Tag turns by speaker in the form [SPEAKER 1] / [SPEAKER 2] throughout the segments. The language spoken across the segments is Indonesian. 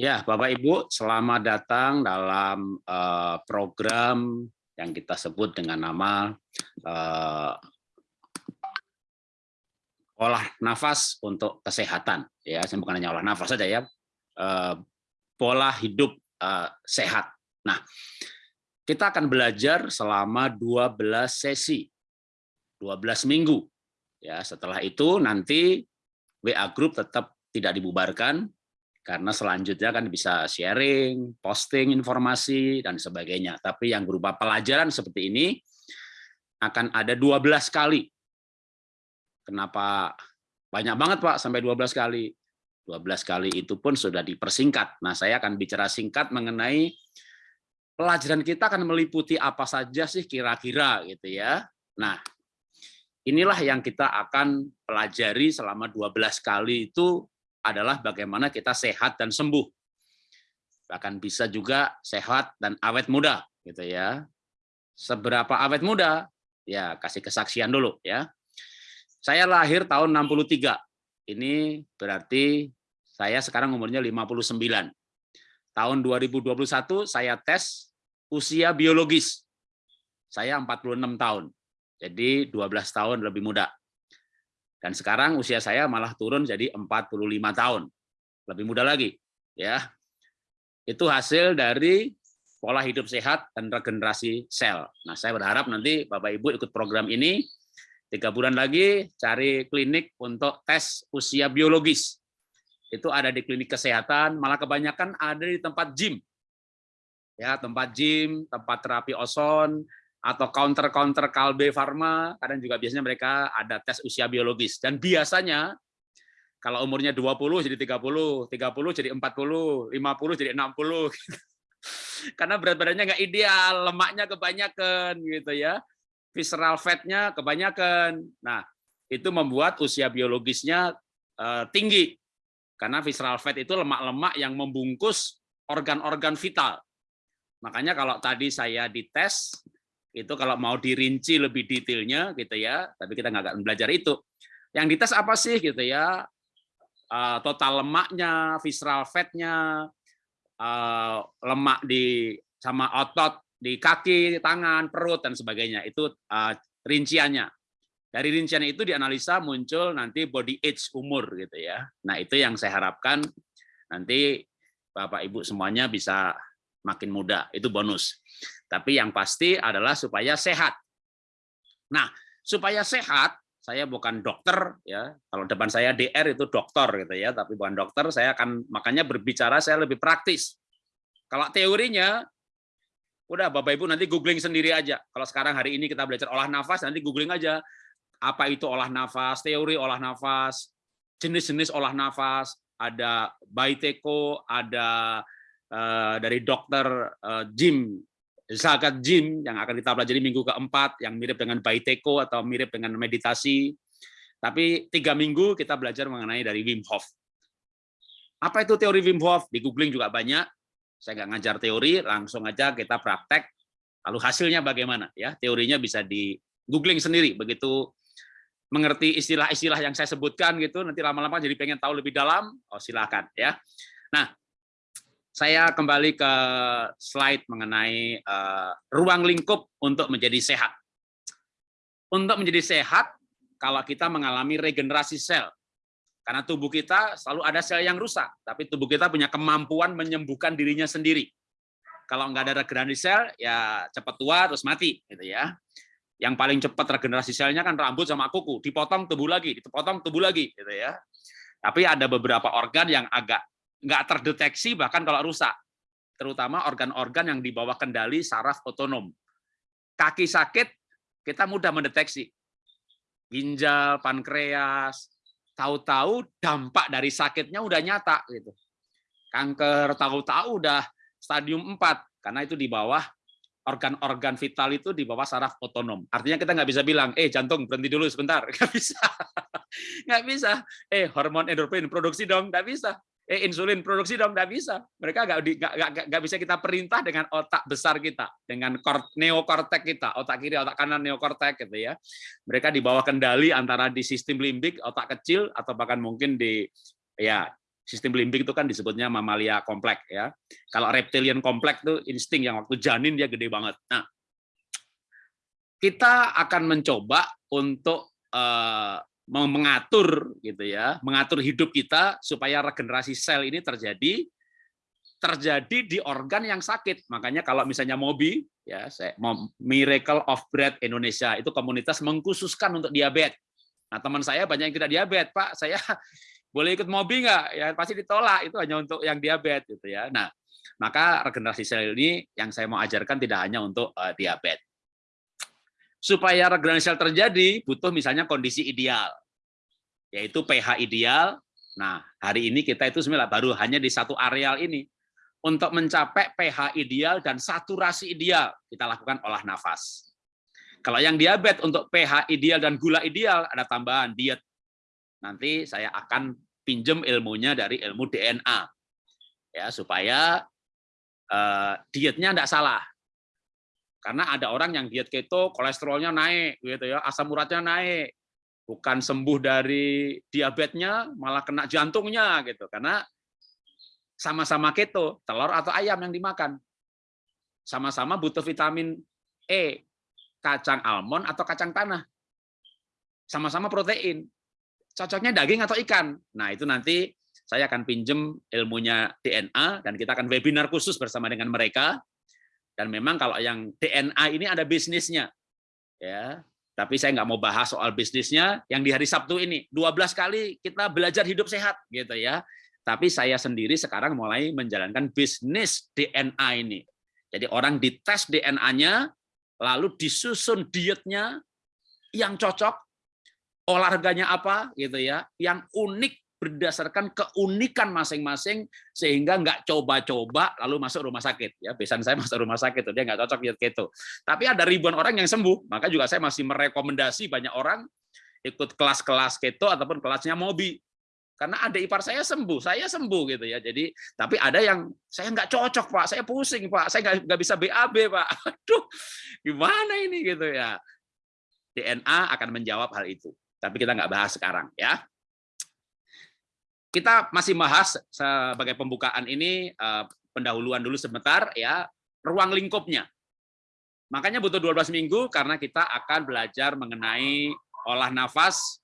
[SPEAKER 1] Ya, Bapak Ibu, selamat datang dalam uh, program yang kita sebut dengan nama uh, olah nafas untuk kesehatan. Ya, saya bukan hanya olah nafas saja ya, uh, pola hidup uh, sehat. Nah, kita akan belajar selama 12 sesi, 12 minggu. Ya, setelah itu nanti WA Group tetap tidak dibubarkan, karena selanjutnya kan bisa sharing, posting informasi, dan sebagainya. Tapi yang berupa pelajaran seperti ini akan ada 12 kali. Kenapa banyak banget Pak sampai 12 kali? 12 kali itu pun sudah dipersingkat. Nah saya akan bicara singkat mengenai pelajaran kita akan meliputi apa saja sih kira-kira gitu ya. Nah inilah yang kita akan pelajari selama 12 kali itu adalah bagaimana kita sehat dan sembuh. Bahkan bisa juga sehat dan awet muda gitu ya. Seberapa awet muda? Ya, kasih kesaksian dulu ya. Saya lahir tahun 63. Ini berarti saya sekarang umurnya 59. Tahun 2021 saya tes usia biologis. Saya 46 tahun. Jadi 12 tahun lebih muda. Dan sekarang usia saya malah turun jadi 45 tahun. Lebih muda lagi. ya. Itu hasil dari pola hidup sehat dan regenerasi sel. Nah, saya berharap nanti Bapak Ibu ikut program ini tiga bulan lagi cari klinik untuk tes usia biologis. Itu ada di klinik kesehatan, malah kebanyakan ada di tempat gym. Ya, tempat gym, tempat terapi ozon, atau counter-counter Kalbe Farma, kadang juga biasanya mereka ada tes usia biologis. Dan biasanya kalau umurnya 20 jadi 30, 30 jadi 40, 50 jadi 60. Karena berat badannya nggak ideal, lemaknya kebanyakan gitu ya. Visceral fat-nya kebanyakan. Nah, itu membuat usia biologisnya uh, tinggi. Karena visceral fat itu lemak-lemak yang membungkus organ-organ vital. Makanya kalau tadi saya dites, itu kalau mau dirinci lebih detailnya gitu ya tapi kita nggak akan belajar itu. Yang dites apa sih gitu ya? Uh, total lemaknya visceral fatnya uh, lemak di sama otot di kaki tangan perut dan sebagainya. Itu uh, rinciannya. Dari rincian itu dianalisa muncul nanti body age umur gitu ya. Nah itu yang saya harapkan nanti bapak ibu semuanya bisa makin muda. Itu bonus tapi yang pasti adalah supaya sehat. Nah, supaya sehat, saya bukan dokter ya. Kalau depan saya DR itu dokter gitu ya, tapi bukan dokter, saya akan makanya berbicara saya lebih praktis. Kalau teorinya udah Bapak Ibu nanti googling sendiri aja. Kalau sekarang hari ini kita belajar olah nafas, nanti googling aja apa itu olah nafas, teori olah nafas, jenis-jenis olah nafas, ada Baiteko, ada uh, dari dokter uh, Jim zakat jim yang akan kita pelajari minggu keempat yang mirip dengan baiteko atau mirip dengan meditasi. Tapi tiga minggu kita belajar mengenai dari Wim Hof. Apa itu teori Wim Hof? Di googling juga banyak. Saya nggak ngajar teori, langsung aja kita praktek. Lalu hasilnya bagaimana? Ya, teorinya bisa di googling sendiri. Begitu mengerti istilah-istilah yang saya sebutkan gitu, nanti lama-lama jadi pengen tahu lebih dalam, oh silakan ya. Nah, saya kembali ke slide mengenai uh, ruang lingkup untuk menjadi sehat. Untuk menjadi sehat, kalau kita mengalami regenerasi sel, karena tubuh kita selalu ada sel yang rusak, tapi tubuh kita punya kemampuan menyembuhkan dirinya sendiri. Kalau nggak ada regenerasi sel, ya cepat tua terus mati, gitu ya. Yang paling cepat regenerasi selnya kan rambut sama kuku, dipotong tubuh lagi, dipotong tubuh lagi, gitu ya. Tapi ada beberapa organ yang agak nggak terdeteksi bahkan kalau rusak, terutama organ-organ yang di bawah kendali saraf otonom. Kaki sakit, kita mudah mendeteksi. Ginjal, pankreas, tahu-tahu dampak dari sakitnya udah nyata gitu. Kanker tahu-tahu udah stadium 4 karena itu di bawah organ-organ vital itu di bawah saraf otonom. Artinya kita nggak bisa bilang, eh jantung berhenti dulu sebentar, nggak bisa, nggak bisa. Eh hormon endorfin produksi dong, nggak bisa eh insulin produksi dong nggak bisa mereka nggak nggak bisa kita perintah dengan otak besar kita dengan neokortek kita otak kiri otak kanan neokortek gitu ya mereka di bawah kendali antara di sistem limbik otak kecil atau bahkan mungkin di ya sistem limbik itu kan disebutnya mamalia kompleks ya. Kalau reptilian kompleks itu insting yang waktu janin dia gede banget. Nah, kita akan mencoba untuk uh, mengatur gitu ya, mengatur hidup kita supaya regenerasi sel ini terjadi terjadi di organ yang sakit. Makanya kalau misalnya Mobi ya, saya Miracle of Bread Indonesia itu komunitas mengkhususkan untuk diabetes. Nah, teman saya banyak yang tidak diabetes, Pak. Saya boleh ikut Mobi nggak? Ya pasti ditolak. Itu hanya untuk yang diabetes gitu ya. Nah, maka regenerasi sel ini yang saya mau ajarkan tidak hanya untuk uh, diabetes. Supaya regenerasi sel terjadi, butuh misalnya kondisi ideal, yaitu pH ideal. Nah, hari ini kita itu sebenarnya baru hanya di satu areal ini. Untuk mencapai pH ideal dan saturasi ideal, kita lakukan olah nafas. Kalau yang diabetes untuk pH ideal dan gula ideal, ada tambahan diet. Nanti saya akan pinjam ilmunya dari ilmu DNA. ya Supaya uh, dietnya tidak salah. Karena ada orang yang diet keto, kolesterolnya naik, gitu ya, asam uratnya naik, bukan sembuh dari diabetesnya, malah kena jantungnya, gitu. Karena sama-sama keto, telur atau ayam yang dimakan. Sama-sama butuh vitamin E, kacang almond atau kacang tanah. Sama-sama protein. Cocoknya daging atau ikan. Nah, itu nanti saya akan pinjem ilmunya DNA dan kita akan webinar khusus bersama dengan mereka. Dan memang kalau yang DNA ini ada bisnisnya. Ya, tapi saya nggak mau bahas soal bisnisnya yang di hari Sabtu ini 12 kali kita belajar hidup sehat gitu ya tapi saya sendiri sekarang mulai menjalankan bisnis DNA ini. Jadi orang dites DNA-nya, lalu disusun dietnya yang cocok, olahraganya apa, gitu ya, yang unik berdasarkan keunikan masing-masing sehingga nggak coba-coba lalu masuk rumah sakit ya besan saya masuk rumah sakit dia nggak cocok diet keto tapi ada ribuan orang yang sembuh maka juga saya masih merekomendasi banyak orang ikut kelas-kelas keto ataupun kelasnya mobi karena ada ipar saya sembuh, saya sembuh gitu ya. Jadi tapi ada yang saya nggak cocok pak, saya pusing pak, saya nggak nggak bisa BAB pak. Aduh, gimana ini gitu ya. DNA akan menjawab hal itu, tapi kita nggak bahas sekarang ya. Kita masih bahas sebagai pembukaan ini eh, pendahuluan dulu sebentar ya ruang lingkupnya. Makanya butuh 12 minggu karena kita akan belajar mengenai olah nafas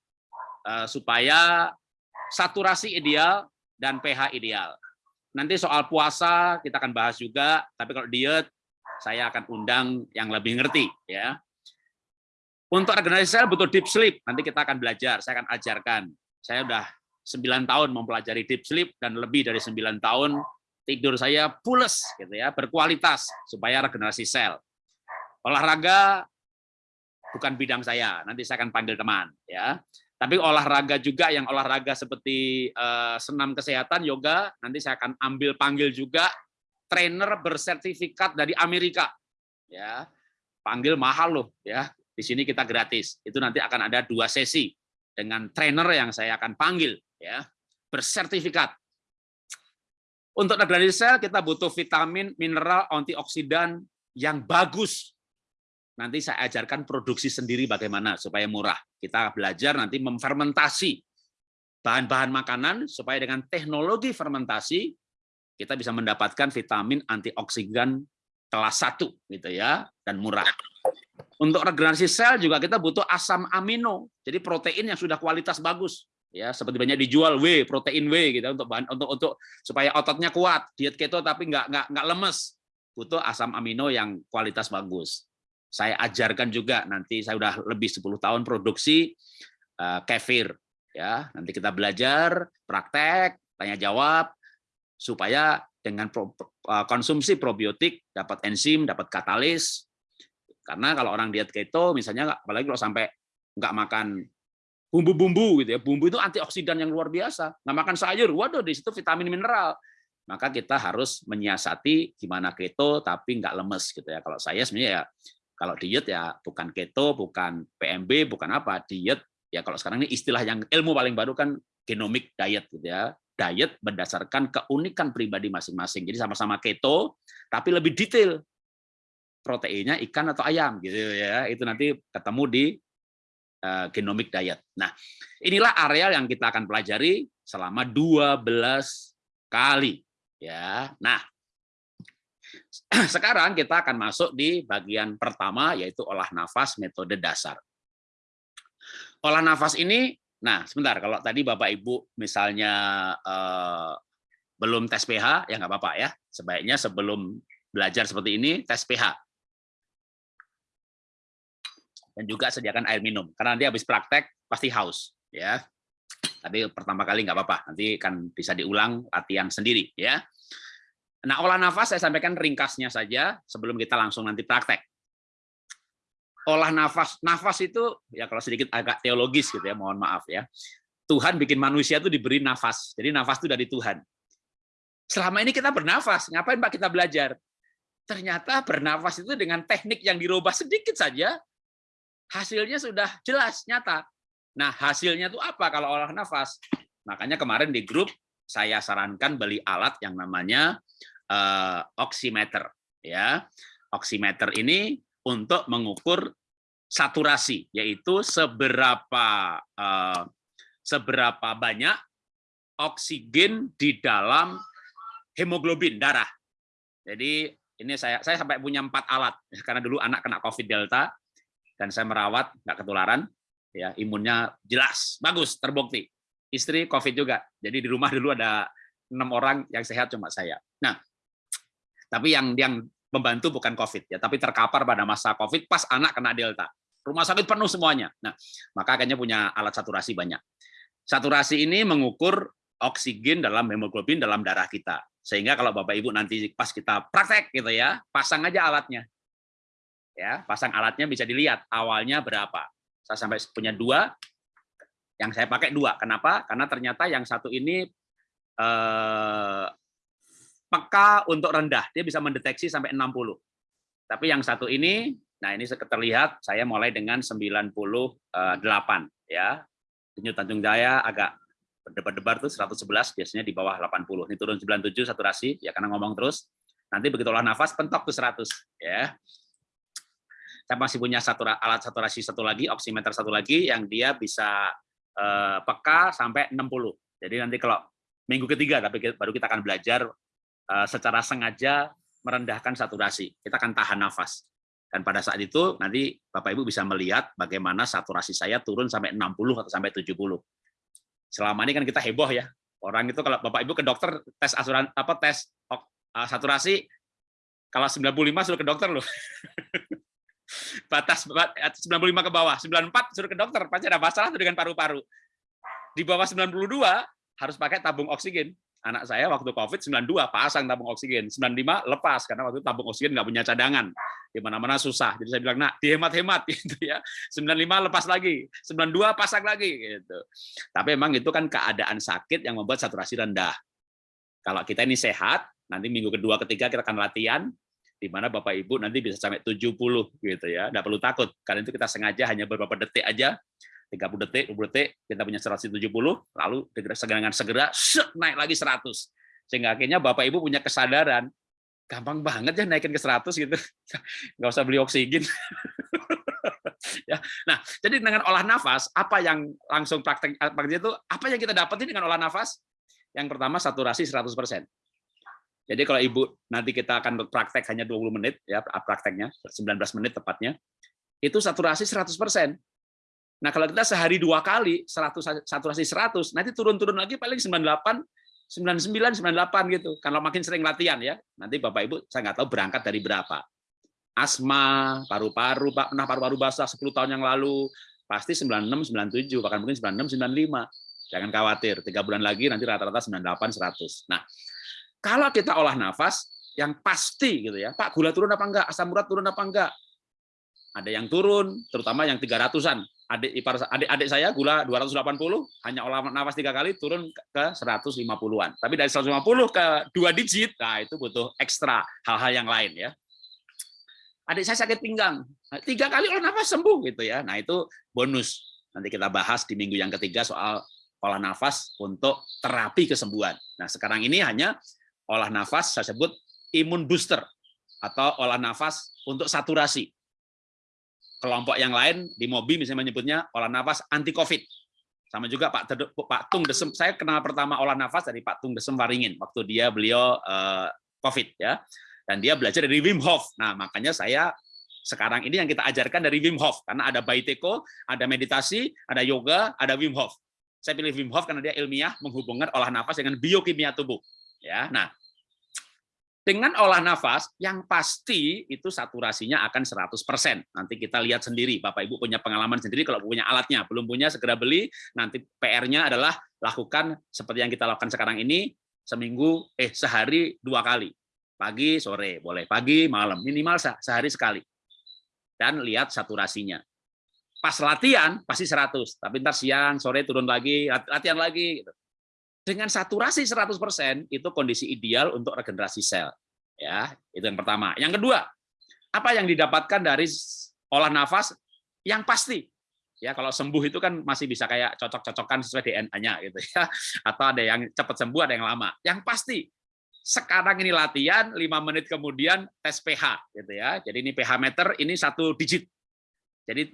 [SPEAKER 1] eh, supaya saturasi ideal dan pH ideal. Nanti soal puasa kita akan bahas juga, tapi kalau diet saya akan undang yang lebih ngerti ya. Untuk regenerasi sel butuh deep sleep, nanti kita akan belajar, saya akan ajarkan. Saya udah 9 tahun mempelajari deep sleep dan lebih dari 9 tahun tidur saya pules gitu ya, berkualitas supaya regenerasi sel. Olahraga bukan bidang saya, nanti saya akan panggil teman ya. Tapi olahraga juga yang olahraga seperti uh, senam kesehatan, yoga, nanti saya akan ambil panggil juga trainer bersertifikat dari Amerika. Ya, panggil mahal loh ya. Di sini kita gratis. Itu nanti akan ada dua sesi dengan trainer yang saya akan panggil ya, bersertifikat. Untuk negara sel kita butuh vitamin, mineral, antioksidan yang bagus nanti saya ajarkan produksi sendiri bagaimana supaya murah. Kita belajar nanti memfermentasi bahan-bahan makanan supaya dengan teknologi fermentasi kita bisa mendapatkan vitamin antioksidan kelas satu gitu ya dan murah. Untuk regenerasi sel juga kita butuh asam amino, jadi protein yang sudah kualitas bagus ya seperti banyak dijual W protein W gitu untuk bahan untuk untuk supaya ototnya kuat. Diet keto tapi nggak nggak nggak lemes. Butuh asam amino yang kualitas bagus. Saya ajarkan juga nanti saya udah lebih 10 tahun produksi uh, kefir. Ya nanti kita belajar praktek tanya jawab supaya dengan uh, konsumsi probiotik dapat enzim dapat katalis. Karena kalau orang diet keto misalnya apalagi kalau sampai nggak makan bumbu-bumbu gitu ya bumbu itu antioksidan yang luar biasa nggak makan sayur waduh di situ vitamin mineral maka kita harus menyiasati gimana keto tapi nggak lemes gitu ya kalau saya sebenarnya ya kalau diet ya bukan keto, bukan PMB, bukan apa, diet ya kalau sekarang ini istilah yang ilmu paling baru kan genomic diet gitu ya. Diet berdasarkan keunikan pribadi masing-masing. Jadi sama-sama keto tapi lebih detail. Proteinnya ikan atau ayam gitu ya. Itu nanti ketemu di genomic diet. Nah, inilah areal yang kita akan pelajari selama 12 kali. Ya, nah sekarang kita akan masuk di bagian pertama yaitu olah nafas metode dasar. Olah nafas ini, nah sebentar kalau tadi Bapak Ibu misalnya eh, belum tes pH ya nggak apa-apa ya. Sebaiknya sebelum belajar seperti ini tes pH. Dan juga sediakan air minum karena nanti habis praktek pasti haus ya. Tapi pertama kali nggak apa-apa, nanti kan bisa diulang latihan sendiri ya. Nah, olah nafas saya sampaikan ringkasnya saja sebelum kita langsung nanti praktek. Olah nafas, nafas itu ya kalau sedikit agak teologis gitu ya, mohon maaf ya. Tuhan bikin manusia itu diberi nafas. Jadi nafas itu dari Tuhan. Selama ini kita bernafas, ngapain Pak kita belajar? Ternyata bernafas itu dengan teknik yang dirubah sedikit saja, hasilnya sudah jelas, nyata. Nah, hasilnya itu apa kalau olah nafas? Makanya kemarin di grup saya sarankan beli alat yang namanya uh, oximeter ya. Oximeter ini untuk mengukur saturasi yaitu seberapa uh, seberapa banyak oksigen di dalam hemoglobin darah. Jadi ini saya saya sampai punya empat alat karena dulu anak kena COVID Delta dan saya merawat nggak ketularan ya imunnya jelas bagus terbukti istri COVID juga. Jadi di rumah dulu ada enam orang yang sehat cuma saya. Nah, tapi yang yang membantu bukan COVID ya, tapi terkapar pada masa COVID pas anak kena Delta. Rumah sakit penuh semuanya. Nah, maka akhirnya punya alat saturasi banyak. Saturasi ini mengukur oksigen dalam hemoglobin dalam darah kita. Sehingga kalau Bapak Ibu nanti pas kita praktek gitu ya, pasang aja alatnya. Ya, pasang alatnya bisa dilihat awalnya berapa. Saya sampai punya dua, yang saya pakai dua. Kenapa? Karena ternyata yang satu ini eh, peka untuk rendah. Dia bisa mendeteksi sampai 60. Tapi yang satu ini, nah ini terlihat saya mulai dengan 98 ya. Denyut Tanjung Jaya agak berdebar-debar tuh 111 biasanya di bawah 80. Ini turun 97 saturasi ya karena ngomong terus. Nanti begitu olah nafas pentok tuh 100 ya. Saya masih punya satu alat saturasi satu lagi, oximeter satu lagi yang dia bisa Eh, peka sampai 60. Jadi nanti kalau minggu ketiga tapi baru kita akan belajar eh, secara sengaja merendahkan saturasi. Kita akan tahan nafas. Dan pada saat itu nanti Bapak Ibu bisa melihat bagaimana saturasi saya turun sampai 60 atau sampai 70. Selama ini kan kita heboh ya. Orang itu kalau Bapak Ibu ke dokter tes asuran apa tes uh, saturasi kalau 95 suruh ke dokter loh. batas 95 ke bawah, 94 suruh ke dokter, pasti ada masalah tuh dengan paru-paru. Di bawah 92 harus pakai tabung oksigen. Anak saya waktu COVID 92 pasang tabung oksigen, 95 lepas karena waktu tabung oksigen nggak punya cadangan. Di mana-mana susah. Jadi saya bilang, "Nak, dihemat-hemat gitu ya. 95 lepas lagi, 92 pasang lagi gitu." Tapi memang itu kan keadaan sakit yang membuat saturasi rendah. Kalau kita ini sehat, nanti minggu kedua ketiga kita akan latihan di mana Bapak Ibu nanti bisa sampai 70 gitu ya. Enggak perlu takut. Karena itu kita sengaja hanya beberapa detik aja 30 detik, 20 detik, kita punya 170, lalu dengan segera set, naik lagi 100. Sehingga akhirnya Bapak Ibu punya kesadaran, gampang banget ya naikin ke 100 gitu. Nggak usah beli oksigen. ya. Nah, jadi dengan olah nafas, apa yang langsung praktek praktek itu, apa yang kita dapetin dengan olah nafas? Yang pertama saturasi 100%. Jadi kalau Ibu nanti kita akan praktek hanya 20 menit ya prakteknya 19 menit tepatnya. Itu saturasi 100%. Nah, kalau kita sehari dua kali 100 saturasi 100, nanti turun-turun lagi paling 98 99 98 gitu. Kalau makin sering latihan ya. Nanti Bapak Ibu saya nggak tahu berangkat dari berapa. Asma, paru-paru, pernah paru-paru basah 10 tahun yang lalu, pasti 96 97 bahkan mungkin 96 95. Jangan khawatir, tiga bulan lagi nanti rata-rata 98 100. Nah, kalau kita olah nafas, yang pasti gitu ya, Pak gula turun apa enggak, asam urat turun apa enggak? Ada yang turun, terutama yang 300-an. Adik ipar adik, adik saya gula 280, hanya olah nafas tiga kali turun ke 150-an. Tapi dari 150 ke dua digit, nah itu butuh ekstra hal-hal yang lain ya. Adik saya sakit pinggang, nah, tiga kali olah nafas sembuh gitu ya. Nah itu bonus. Nanti kita bahas di minggu yang ketiga soal olah nafas untuk terapi kesembuhan. Nah sekarang ini hanya olah nafas saya sebut imun booster atau olah nafas untuk saturasi. Kelompok yang lain di MOBI misalnya menyebutnya olah nafas anti COVID. Sama juga Pak Pak Tung Desem, saya kenal pertama olah nafas dari Pak Tung Desem Waringin waktu dia beliau uh, COVID ya. Dan dia belajar dari Wim Hof. Nah, makanya saya sekarang ini yang kita ajarkan dari Wim Hof karena ada Baiteko, ada meditasi, ada yoga, ada Wim Hof. Saya pilih Wim Hof karena dia ilmiah menghubungkan olah nafas dengan biokimia tubuh. Ya, nah dengan olah nafas yang pasti itu saturasinya akan 100%. Nanti kita lihat sendiri, Bapak Ibu punya pengalaman sendiri kalau punya alatnya, belum punya segera beli, nanti PR-nya adalah lakukan seperti yang kita lakukan sekarang ini seminggu eh sehari dua kali. Pagi, sore, boleh pagi, malam, minimal sehari sekali. Dan lihat saturasinya. Pas latihan pasti 100, tapi ntar siang, sore turun lagi, latihan lagi gitu dengan saturasi 100% itu kondisi ideal untuk regenerasi sel. Ya, itu yang pertama. Yang kedua, apa yang didapatkan dari olah nafas yang pasti. Ya, kalau sembuh itu kan masih bisa kayak cocok-cocokan sesuai DNA-nya gitu ya. Atau ada yang cepat sembuh, ada yang lama. Yang pasti sekarang ini latihan, lima menit kemudian tes pH gitu ya. Jadi ini pH meter ini satu digit. Jadi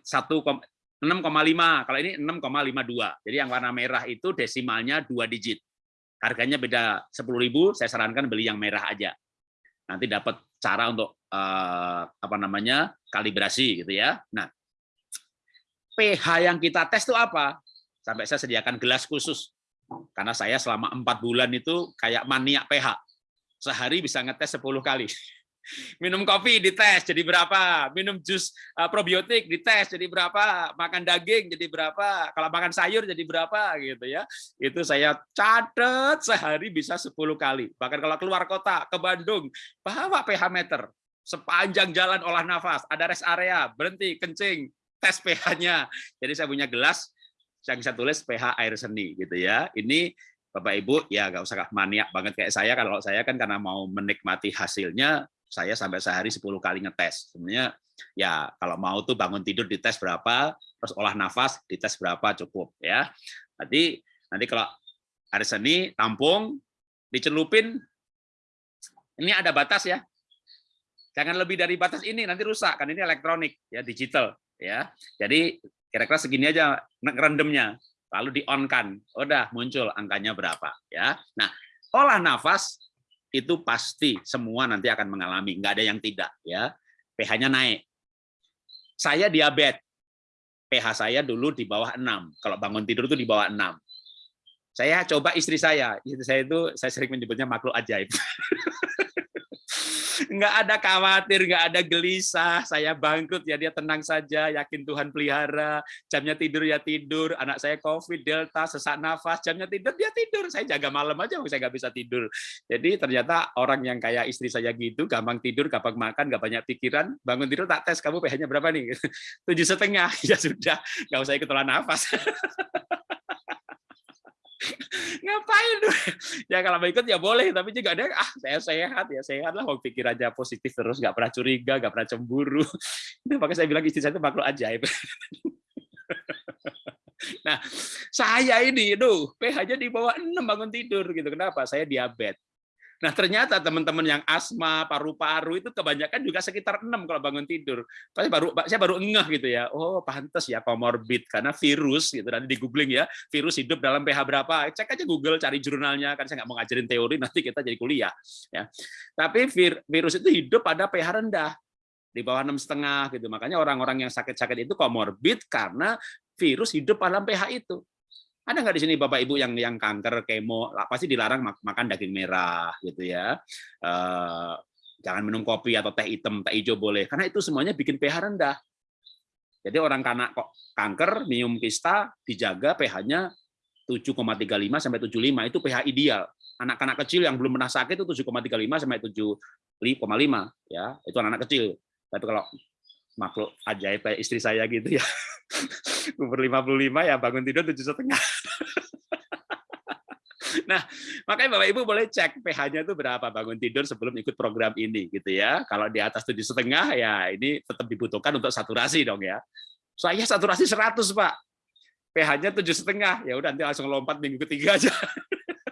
[SPEAKER 1] 6,5. Kalau ini 6,52. Jadi yang warna merah itu desimalnya dua digit. Harganya beda 10.000, saya sarankan beli yang merah aja. Nanti dapat cara untuk eh, apa namanya? kalibrasi gitu ya. Nah, pH yang kita tes itu apa? Sampai saya sediakan gelas khusus. Karena saya selama empat bulan itu kayak maniak pH. Sehari bisa ngetes 10 kali. Minum kopi dites jadi berapa, minum jus uh, probiotik dites jadi berapa, makan daging jadi berapa, kalau makan sayur jadi berapa gitu ya. Itu saya catat sehari bisa 10 kali. Bahkan kalau keluar kota ke Bandung, bawa pH meter sepanjang jalan olah nafas, ada rest area, berhenti kencing, tes pH-nya. Jadi saya punya gelas yang saya tulis pH air seni gitu ya. Ini Bapak Ibu ya nggak usah maniak banget kayak saya kalau saya kan karena mau menikmati hasilnya saya sampai sehari 10 kali ngetes. Sebenarnya ya kalau mau tuh bangun tidur dites berapa, terus olah nafas dites berapa cukup ya. Nanti nanti kalau hari seni tampung dicelupin ini ada batas ya. Jangan lebih dari batas ini nanti rusak kan ini elektronik ya digital ya. Jadi kira-kira segini aja ngerendemnya lalu di on kan. Udah muncul angkanya berapa ya. Nah, olah nafas itu pasti semua nanti akan mengalami, nggak ada yang tidak ya. pH-nya naik. Saya diabetes. pH saya dulu di bawah 6. Kalau bangun tidur itu di bawah 6. Saya coba istri saya, istri saya itu saya sering menyebutnya makhluk ajaib. nggak ada khawatir, nggak ada gelisah, saya bangkrut ya dia tenang saja, yakin Tuhan pelihara, jamnya tidur ya tidur, anak saya COVID, Delta, sesak nafas, jamnya tidur dia tidur, saya jaga malam aja, saya nggak bisa tidur. Jadi ternyata orang yang kayak istri saya gitu, gampang tidur, gampang makan, nggak banyak pikiran, bangun tidur tak tes, kamu pH-nya berapa nih? Tujuh setengah, ya sudah, nggak usah ikut olah nafas. ngapain? Ya kalau mau ikut ya boleh tapi juga ada ah saya sehat. Ya sehat lah mau pikir aja positif terus nggak pernah curiga nggak pernah cemburu. Itu makanya saya bilang istri saya itu makhluk ajaib. Nah saya ini itu pH-nya di bawah 6 bangun tidur gitu. Kenapa? Saya diabetes Nah, ternyata teman-teman yang asma, paru-paru itu kebanyakan juga sekitar 6 kalau bangun tidur. Saya baru saya baru ngeh gitu ya. Oh, pantas ya komorbid karena virus gitu nanti di googling ya, virus hidup dalam pH berapa. Cek aja Google cari jurnalnya kan saya nggak mau ngajarin teori nanti kita jadi kuliah ya. Tapi vir, virus itu hidup pada pH rendah di bawah enam setengah gitu. Makanya orang-orang yang sakit-sakit itu komorbid karena virus hidup dalam pH itu. Ada nggak di sini Bapak Ibu yang yang kanker, kemo, pasti dilarang makan daging merah gitu ya. Eh, jangan minum kopi atau teh hitam, teh hijau boleh, karena itu semuanya bikin pH rendah. Jadi orang kok kanker, minum kista dijaga pH-nya 7,35 sampai 75 itu pH ideal. Anak-anak kecil yang belum pernah sakit itu 7,35 sampai 7,5 ya, itu anak-anak kecil. Tapi kalau makhluk ajaib kayak istri saya gitu ya, umur 55 ya bangun tidur tujuh setengah. Nah, makanya Bapak Ibu boleh cek pH-nya itu berapa bangun tidur sebelum ikut program ini gitu ya. Kalau di atas tujuh setengah ya ini tetap dibutuhkan untuk saturasi dong ya. Saya saturasi 100 Pak, pH-nya tujuh setengah ya udah nanti langsung lompat minggu ketiga aja.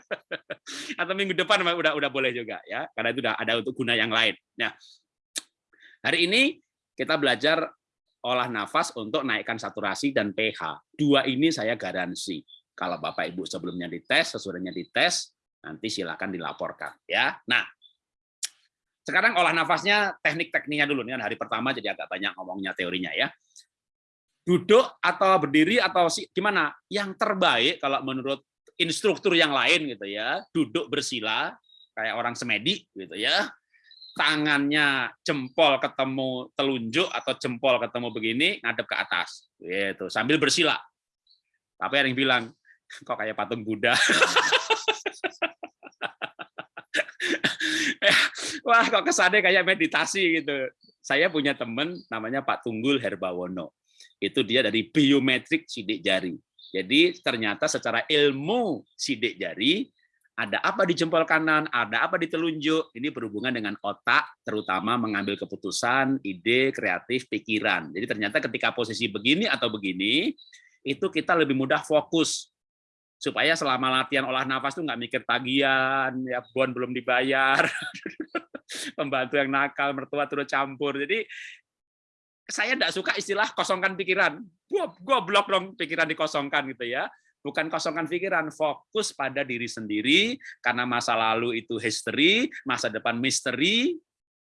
[SPEAKER 1] Atau minggu depan udah udah boleh juga ya, karena itu udah ada untuk guna yang lain. Nah, hari ini kita belajar olah nafas untuk naikkan saturasi dan pH. Dua ini saya garansi. Kalau Bapak Ibu sebelumnya dites, sesudahnya dites, nanti silakan dilaporkan ya. Nah, sekarang olah nafasnya teknik-tekniknya dulu. Ini kan hari pertama jadi agak banyak ngomongnya teorinya ya. Duduk atau berdiri atau gimana? Yang terbaik kalau menurut instruktur yang lain gitu ya, duduk bersila kayak orang semedi gitu ya. Tangannya jempol ketemu telunjuk atau jempol ketemu begini ngadep ke atas gitu sambil bersila. Tapi ada yang bilang kok kayak patung Buddha. Wah, kok kesannya kayak meditasi gitu. Saya punya teman namanya Pak Tunggul Herbawono. Itu dia dari biometrik sidik jari. Jadi ternyata secara ilmu sidik jari, ada apa di jempol kanan, ada apa di telunjuk, ini berhubungan dengan otak, terutama mengambil keputusan, ide, kreatif, pikiran. Jadi ternyata ketika posisi begini atau begini, itu kita lebih mudah fokus supaya selama latihan olah nafas tuh nggak mikir tagihan, ya bon belum dibayar, pembantu yang nakal, mertua turut campur. Jadi saya tidak suka istilah kosongkan pikiran. Gua blok dong pikiran dikosongkan gitu ya. Bukan kosongkan pikiran, fokus pada diri sendiri karena masa lalu itu history, masa depan misteri,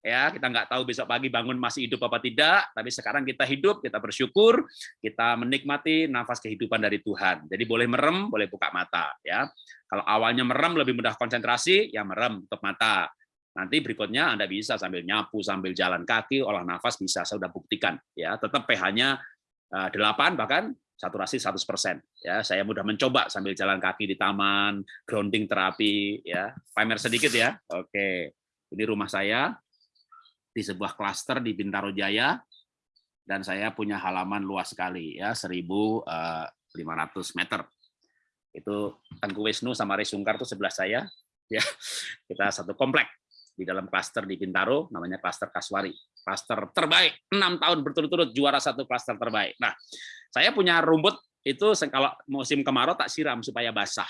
[SPEAKER 1] ya. Kita nggak tahu besok pagi bangun masih hidup apa tidak tapi sekarang kita hidup kita bersyukur kita menikmati nafas kehidupan dari Tuhan. Jadi boleh merem boleh buka mata ya. Kalau awalnya merem lebih mudah konsentrasi ya merem tutup mata. Nanti berikutnya Anda bisa sambil nyapu sambil jalan kaki olah nafas bisa saya sudah buktikan ya. Tetap pH-nya 8 eh, bahkan saturasi 100% ya. Saya mudah mencoba sambil jalan kaki di taman grounding terapi ya. Pamer sedikit ya. Oke. Ini rumah saya di sebuah klaster di Bintaro Jaya dan saya punya halaman luas sekali ya 1.500 eh, meter. Itu Tengku Wisnu sama Resungkar itu sebelah saya ya. Kita satu komplek di dalam klaster di Bintaro namanya klaster Kaswari. Klaster terbaik, enam tahun berturut-turut juara satu klaster terbaik. Nah, saya punya rumput itu kalau musim kemarau tak siram supaya basah.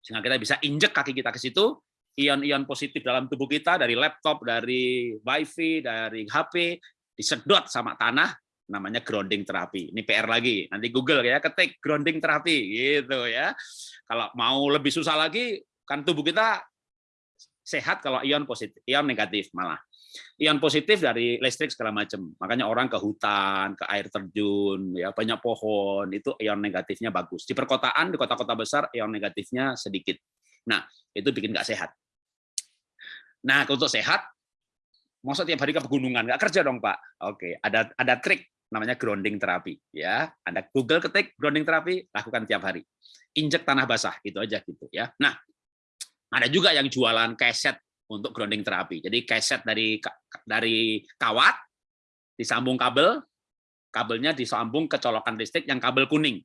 [SPEAKER 1] Sehingga kita bisa injek kaki kita ke situ, ion-ion positif dalam tubuh kita dari laptop, dari wifi, dari HP disedot sama tanah namanya grounding terapi. Ini PR lagi. Nanti Google ya ketik grounding terapi gitu ya. Kalau mau lebih susah lagi kan tubuh kita sehat kalau ion positif, ion negatif malah. Ion positif dari listrik segala macam. Makanya orang ke hutan, ke air terjun, ya banyak pohon, itu ion negatifnya bagus. Di perkotaan, di kota-kota besar ion negatifnya sedikit. Nah, itu bikin nggak sehat. Nah, untuk sehat, masa tiap hari ke pegunungan nggak kerja dong Pak? Oke, ada ada trik namanya grounding terapi ya. Anda Google ketik grounding terapi, lakukan tiap hari. Injek tanah basah, itu aja gitu ya. Nah, ada juga yang jualan keset untuk grounding terapi. Jadi keset dari dari kawat disambung kabel, kabelnya disambung ke colokan listrik yang kabel kuning.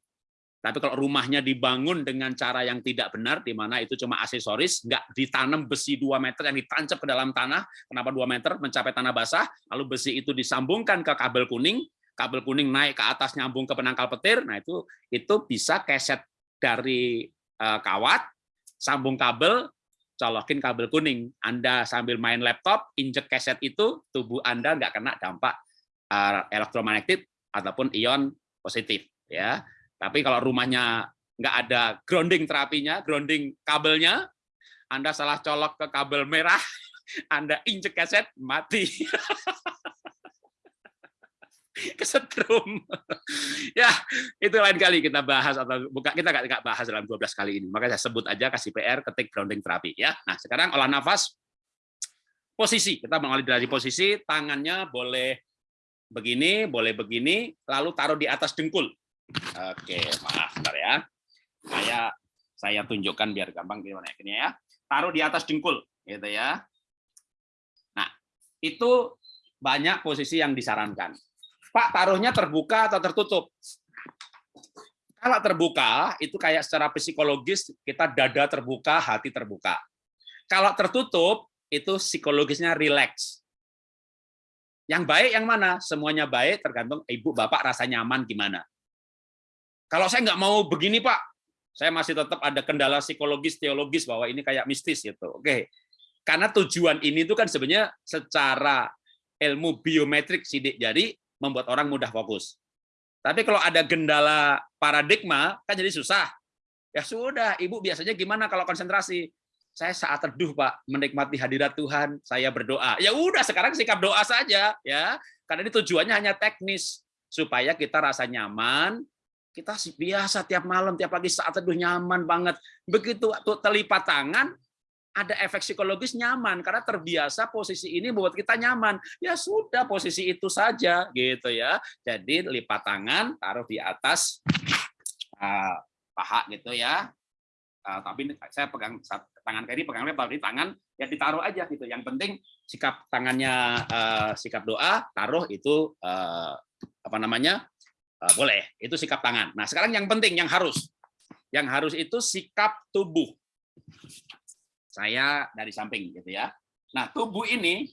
[SPEAKER 1] Tapi kalau rumahnya dibangun dengan cara yang tidak benar, di mana itu cuma aksesoris, nggak ditanam besi 2 meter yang ditancap ke dalam tanah, kenapa 2 meter mencapai tanah basah, lalu besi itu disambungkan ke kabel kuning, kabel kuning naik ke atas nyambung ke penangkal petir, nah itu itu bisa keset dari uh, kawat, sambung kabel, colokin kabel kuning. Anda sambil main laptop, injek keset itu, tubuh Anda nggak kena dampak uh, elektromagnetik ataupun ion positif. ya tapi kalau rumahnya nggak ada grounding terapinya, grounding kabelnya, Anda salah colok ke kabel merah, Anda injek kaset, mati. kesetrum. ya, itu lain kali kita bahas atau buka kita nggak bahas dalam 12 kali ini. Makanya saya sebut aja kasih PR ketik grounding terapi ya. Nah, sekarang olah nafas posisi. Kita mengawali dari posisi, tangannya boleh begini, boleh begini, lalu taruh di atas dengkul. Oke, maaf, bentar ya. Saya saya tunjukkan biar gampang gimana ya. Taruh di atas dengkul, gitu ya. Nah, itu banyak posisi yang disarankan. Pak, taruhnya terbuka atau tertutup? Kalau terbuka, itu kayak secara psikologis kita dada terbuka, hati terbuka. Kalau tertutup, itu psikologisnya rileks. Yang baik yang mana? Semuanya baik, tergantung ibu bapak rasa nyaman gimana. Kalau saya nggak mau begini Pak, saya masih tetap ada kendala psikologis, teologis bahwa ini kayak mistis gitu. Oke, karena tujuan ini itu kan sebenarnya secara ilmu biometrik sidik jari membuat orang mudah fokus. Tapi kalau ada gendala paradigma, kan jadi susah. Ya sudah, Ibu biasanya gimana kalau konsentrasi? Saya saat teduh, Pak, menikmati hadirat Tuhan, saya berdoa. Ya udah, sekarang sikap doa saja, ya. Karena ini tujuannya hanya teknis supaya kita rasa nyaman, kita biasa tiap malam, tiap pagi saat teduh nyaman banget. Begitu waktu telipat tangan, ada efek psikologis nyaman karena terbiasa posisi ini membuat kita nyaman. Ya sudah posisi itu saja gitu ya. Jadi lipat tangan taruh di atas uh, paha gitu ya. Uh, tapi saya pegang tangan kiri pegang lebar di tangan ya ditaruh aja gitu. Yang penting sikap tangannya uh, sikap doa taruh itu uh, apa namanya uh, boleh itu sikap tangan. Nah sekarang yang penting yang harus yang harus itu sikap tubuh saya dari samping gitu ya. Nah, tubuh ini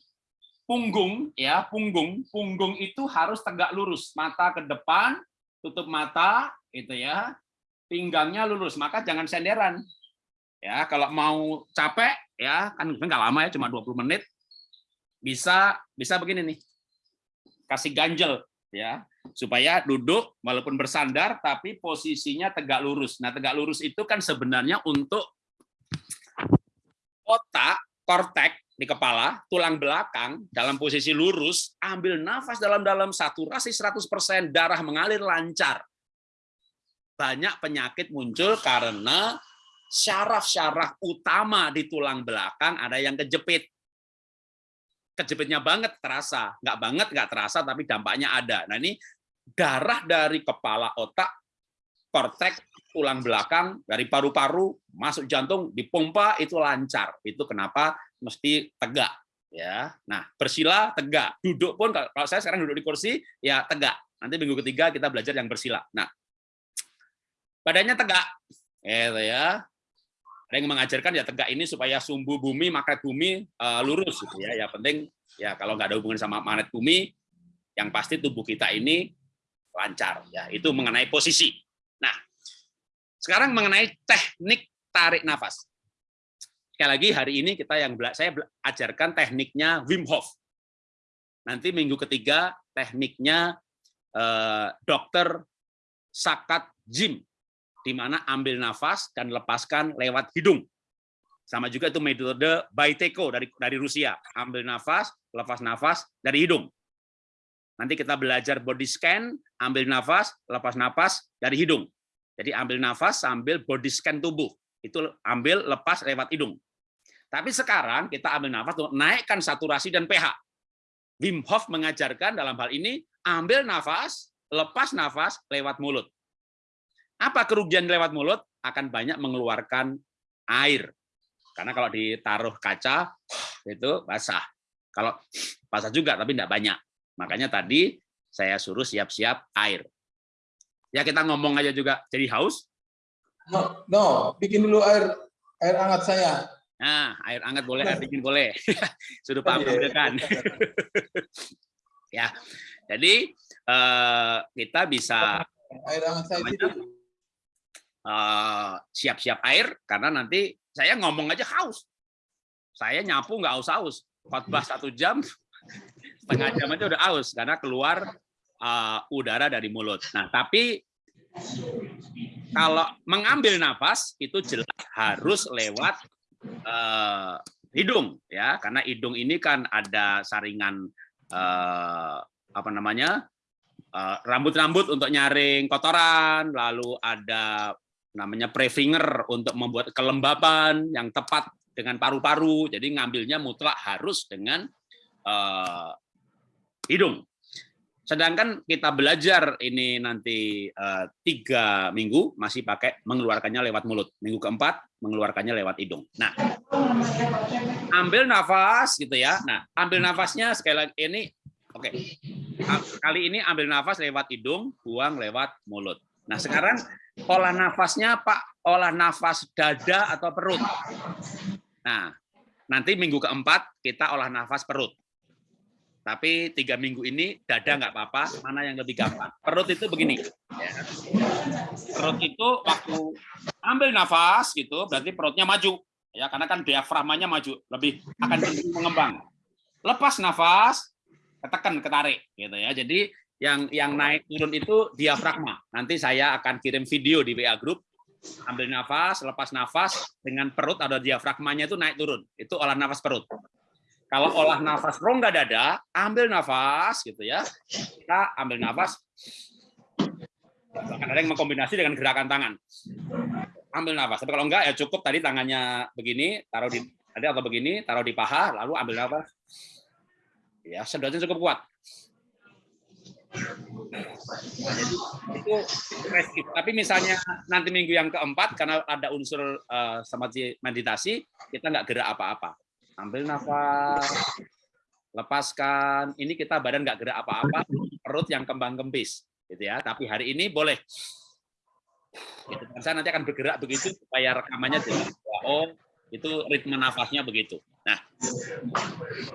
[SPEAKER 1] punggung ya, punggung, punggung itu harus tegak lurus, mata ke depan, tutup mata gitu ya. Pinggangnya lurus, maka jangan senderan. Ya, kalau mau capek ya, kan nggak lama ya, cuma 20 menit. Bisa bisa begini nih. Kasih ganjel ya, supaya duduk walaupun bersandar tapi posisinya tegak lurus. Nah, tegak lurus itu kan sebenarnya untuk otak, kortek di kepala, tulang belakang dalam posisi lurus, ambil nafas dalam-dalam, saturasi 100%, darah mengalir lancar. Banyak penyakit muncul karena syaraf-syaraf utama di tulang belakang ada yang kejepit. Kejepitnya banget terasa, nggak banget nggak terasa, tapi dampaknya ada. Nah ini darah dari kepala otak, kortek, tulang belakang dari paru-paru masuk jantung dipompa itu lancar. Itu kenapa mesti tegak ya. Nah, bersila tegak. Duduk pun kalau saya sekarang duduk di kursi ya tegak. Nanti minggu ketiga kita belajar yang bersila. Nah, badannya tegak. Gitu ya. Ada yang mengajarkan ya tegak ini supaya sumbu bumi, magnet bumi uh, lurus gitu ya. Ya penting ya kalau nggak ada hubungan sama magnet bumi, yang pasti tubuh kita ini lancar ya. Itu mengenai posisi. Sekarang mengenai teknik tarik nafas. Sekali lagi hari ini kita yang saya ajarkan tekniknya Wim Hof. Nanti minggu ketiga tekniknya eh, dokter Sakat Jim, di mana ambil nafas dan lepaskan lewat hidung. Sama juga itu metode Baiteko dari dari Rusia, ambil nafas, lepas nafas dari hidung. Nanti kita belajar body scan, ambil nafas, lepas nafas dari hidung. Jadi ambil nafas sambil body scan tubuh. Itu ambil lepas lewat hidung. Tapi sekarang kita ambil nafas untuk naikkan saturasi dan pH. Wim Hof mengajarkan dalam hal ini ambil nafas, lepas nafas lewat mulut. Apa kerugian lewat mulut? Akan banyak mengeluarkan air. Karena kalau ditaruh kaca itu basah. Kalau basah juga tapi tidak banyak. Makanya tadi saya suruh siap-siap air. Ya kita ngomong aja juga jadi haus.
[SPEAKER 2] No, no, bikin dulu air air hangat saya.
[SPEAKER 1] Nah, air hangat boleh, air dingin boleh. Sudah paham ya, kan? ya, jadi uh, kita bisa
[SPEAKER 2] air hangat saya
[SPEAKER 1] uh, siap-siap air karena nanti saya ngomong aja haus. Saya nyapu nggak haus-haus. Khotbah satu jam, setengah jam aja udah haus karena keluar uh, udara dari mulut. Nah, tapi kalau mengambil nafas itu jelas harus lewat uh, hidung ya, karena hidung ini kan ada saringan uh, apa namanya rambut-rambut uh, untuk nyaring kotoran, lalu ada namanya prefinger untuk membuat kelembapan yang tepat dengan paru-paru. Jadi ngambilnya mutlak harus dengan uh, hidung. Sedangkan kita belajar ini nanti uh, tiga minggu masih pakai mengeluarkannya lewat mulut. Minggu keempat mengeluarkannya lewat hidung. Nah, ambil nafas gitu ya. Nah, ambil nafasnya sekali lagi ini, oke. Okay. Kali ini ambil nafas lewat hidung, buang lewat mulut. Nah, sekarang olah nafasnya Pak, olah nafas dada atau perut. Nah, nanti minggu keempat kita olah nafas perut. Tapi tiga minggu ini dada nggak apa-apa, mana yang lebih gampang. Perut itu begini. Ya. Perut itu waktu ambil nafas gitu, berarti perutnya maju. ya Karena kan diafragmanya maju, lebih akan mengembang. Lepas nafas, ketekan, ketarik. gitu ya. Jadi yang yang naik turun itu diafragma. Nanti saya akan kirim video di WA group. Ambil nafas, lepas nafas dengan perut ada diafragmanya itu naik turun. Itu olah nafas perut. Kalau olah nafas rongga dada, ambil nafas gitu ya. Kita ambil nafas. Bahkan ada yang mengkombinasi dengan gerakan tangan. Ambil nafas. Tapi kalau enggak ya cukup tadi tangannya begini, taruh di tadi atau begini, taruh di paha, lalu ambil nafas. Ya, sedotnya cukup kuat. Nah, jadi itu resip. Tapi misalnya nanti minggu yang keempat karena ada unsur uh, samadhi meditasi, kita nggak gerak apa-apa. Ambil nafas, lepaskan. Ini kita badan nggak gerak apa-apa, perut yang kembang kempis, gitu ya. Tapi hari ini boleh. Gitu. Saya nanti akan bergerak begitu supaya rekamannya jelas. Oh, itu ritme nafasnya begitu. Nah,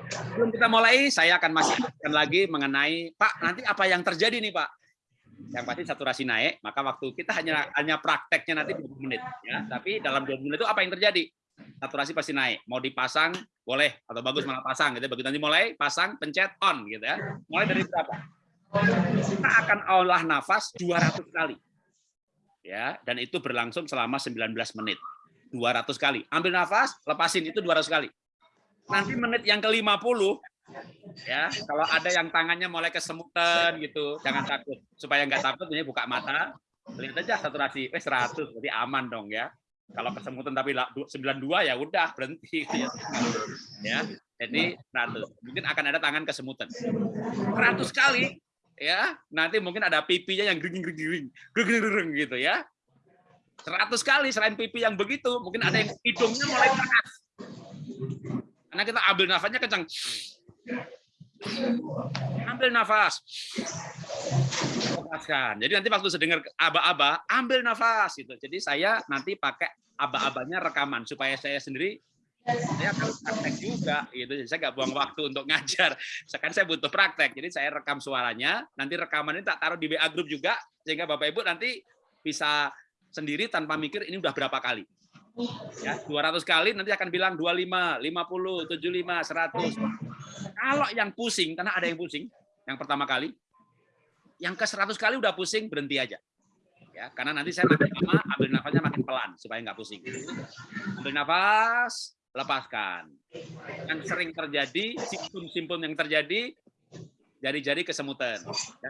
[SPEAKER 1] sebelum kita mulai, saya akan masih lagi mengenai Pak. Nanti apa yang terjadi nih Pak? Yang pasti saturasi naik, maka waktu kita hanya hanya prakteknya nanti 20 menit, ya. Tapi dalam 20 menit itu apa yang terjadi? Saturasi pasti naik. Mau dipasang boleh atau bagus malah pasang gitu. Begitu nanti mulai pasang, pencet on gitu ya. Mulai dari berapa? Kita akan olah nafas 200 kali. Ya, dan itu berlangsung selama 19 menit. 200 kali. Ambil nafas, lepasin itu 200 kali. Nanti menit yang ke-50 ya, kalau ada yang tangannya mulai kesemutan gitu, jangan takut. Supaya nggak takut ini buka mata, lihat aja saturasi, eh 100 berarti aman dong ya. Kalau kesemutan tapi 92 ya udah berhenti gitu ya. ya. Jadi 100. Mungkin akan ada tangan kesemutan. 100 kali ya, nanti mungkin ada pipinya yang gering-gering, gering gitu ya. 100 kali selain pipi yang begitu, mungkin ada yang hidungnya mulai keras. Karena kita ambil nafasnya kencang. Ambil nafas. Lepaskan. Jadi nanti waktu sedengar aba-aba, ambil nafas gitu. Jadi saya nanti pakai aba-abanya rekaman supaya saya sendiri saya akan praktek juga gitu. Jadi saya nggak buang waktu untuk ngajar. Sekarang saya butuh praktek. Jadi saya rekam suaranya, nanti rekaman ini tak taruh di WA group juga sehingga Bapak Ibu nanti bisa sendiri tanpa mikir ini udah berapa kali. Ya, 200 kali nanti akan bilang 25, 50, 75, 100. Kalau yang pusing, karena ada yang pusing, yang pertama kali, yang ke 100 kali udah pusing, berhenti aja. Ya, karena nanti saya makin lama ambil nafasnya makin pelan supaya nggak pusing. Ambil nafas, lepaskan. Yang sering terjadi, simptom-simptom yang terjadi, jari-jari kesemutan. Ya,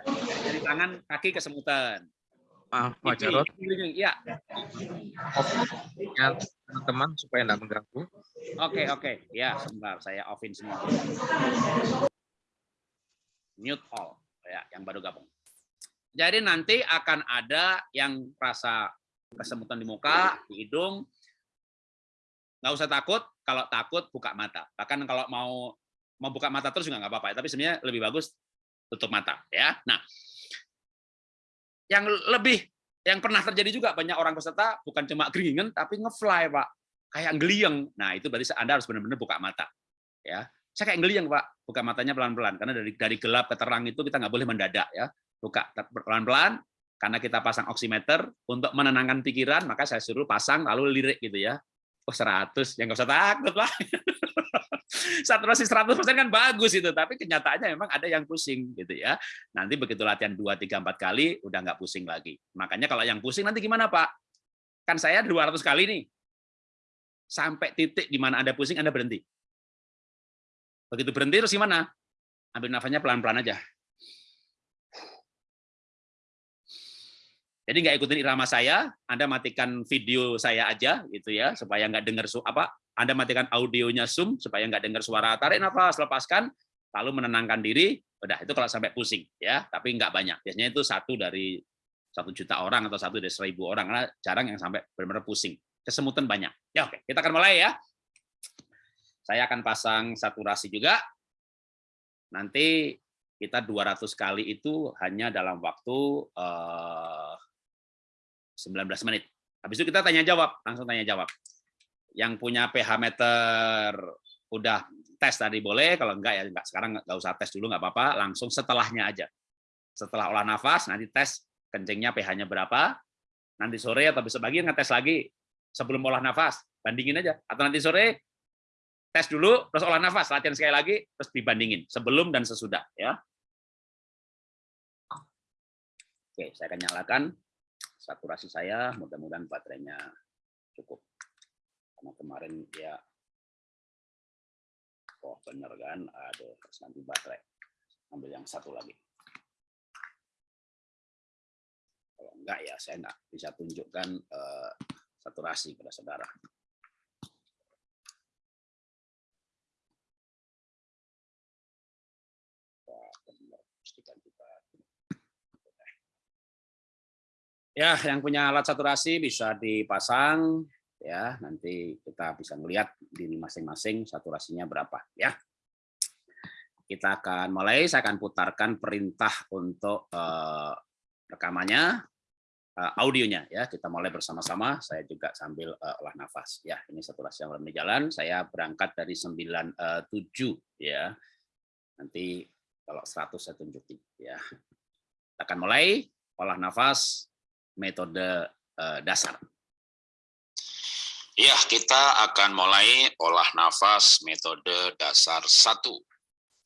[SPEAKER 1] jari tangan, kaki kesemutan
[SPEAKER 3] Maaf Pak Jarot.
[SPEAKER 1] Ya.
[SPEAKER 3] Ya, teman-teman supaya tidak mengganggu.
[SPEAKER 1] Oke, oke. Ya, sebentar saya offin semua. Mute all. Ya, yang baru gabung. Jadi nanti akan ada yang rasa kesemutan di muka, di hidung. Nggak usah takut. Kalau takut, buka mata. Bahkan kalau mau mau buka mata terus juga nggak apa-apa. Tapi sebenarnya lebih bagus tutup mata. Ya. Nah, yang lebih yang pernah terjadi juga banyak orang peserta bukan cuma geringan tapi ngefly pak. Kayak ngeliang nah itu berarti anda harus benar-benar buka mata ya. Saya kayak ngeliang pak. Buka matanya pelan-pelan karena dari dari gelap ke terang itu kita nggak boleh mendadak ya. Buka pelan-pelan karena kita pasang oximeter untuk menenangkan pikiran maka saya suruh pasang lalu lirik gitu ya. Oh 100 yang nggak usah takut pak saturasi 100% kan bagus itu, tapi kenyataannya memang ada yang pusing gitu ya. Nanti begitu latihan 2 3 4 kali udah nggak pusing lagi. Makanya kalau yang pusing nanti gimana, Pak? Kan saya 200 kali nih. Sampai titik di mana Anda pusing, Anda berhenti. Begitu berhenti terus gimana? Ambil nafasnya pelan-pelan aja. Jadi nggak ikutin irama saya, Anda matikan video saya aja gitu ya, supaya nggak dengar apa anda matikan audionya Zoom supaya nggak dengar suara. Tarik nafas, lepaskan, lalu menenangkan diri. Udah, itu kalau sampai pusing. ya Tapi nggak banyak. Biasanya itu satu dari satu juta orang atau satu dari seribu orang. Karena jarang yang sampai benar-benar pusing. Kesemutan banyak. Ya oke, kita akan mulai ya. Saya akan pasang saturasi juga. Nanti kita 200 kali itu hanya dalam waktu uh, 19 menit. Habis itu kita tanya jawab, langsung tanya jawab yang punya pH meter udah tes tadi boleh, kalau enggak ya enggak sekarang nggak usah tes dulu nggak apa-apa, langsung setelahnya aja. Setelah olah nafas nanti tes kencingnya pH-nya berapa, nanti sore atau besok pagi ngetes lagi sebelum olah nafas, bandingin aja. Atau nanti sore tes dulu, terus olah nafas, latihan sekali lagi, terus dibandingin sebelum dan sesudah ya.
[SPEAKER 4] Oke, saya akan nyalakan saturasi saya. Mudah-mudahan baterainya cukup. Karena kemarin ya, oh bener kan, ada nanti baterai. Ambil yang satu lagi. Kalau enggak ya saya enggak bisa tunjukkan eh, saturasi pada saudara. Ya, yang punya alat saturasi bisa dipasang ya, nanti kita bisa melihat diri masing-masing saturasinya berapa ya. Kita akan mulai, saya akan putarkan perintah untuk eh, rekamannya, eh, audionya ya. Kita mulai bersama-sama, saya juga sambil eh, olah nafas ya. Ini saturasi yang di jalan, saya berangkat dari 97 ya. Nanti kalau 100 saya tunjukin ya. Kita akan mulai olah nafas metode uh, dasar. Ya, kita akan mulai olah nafas metode dasar satu.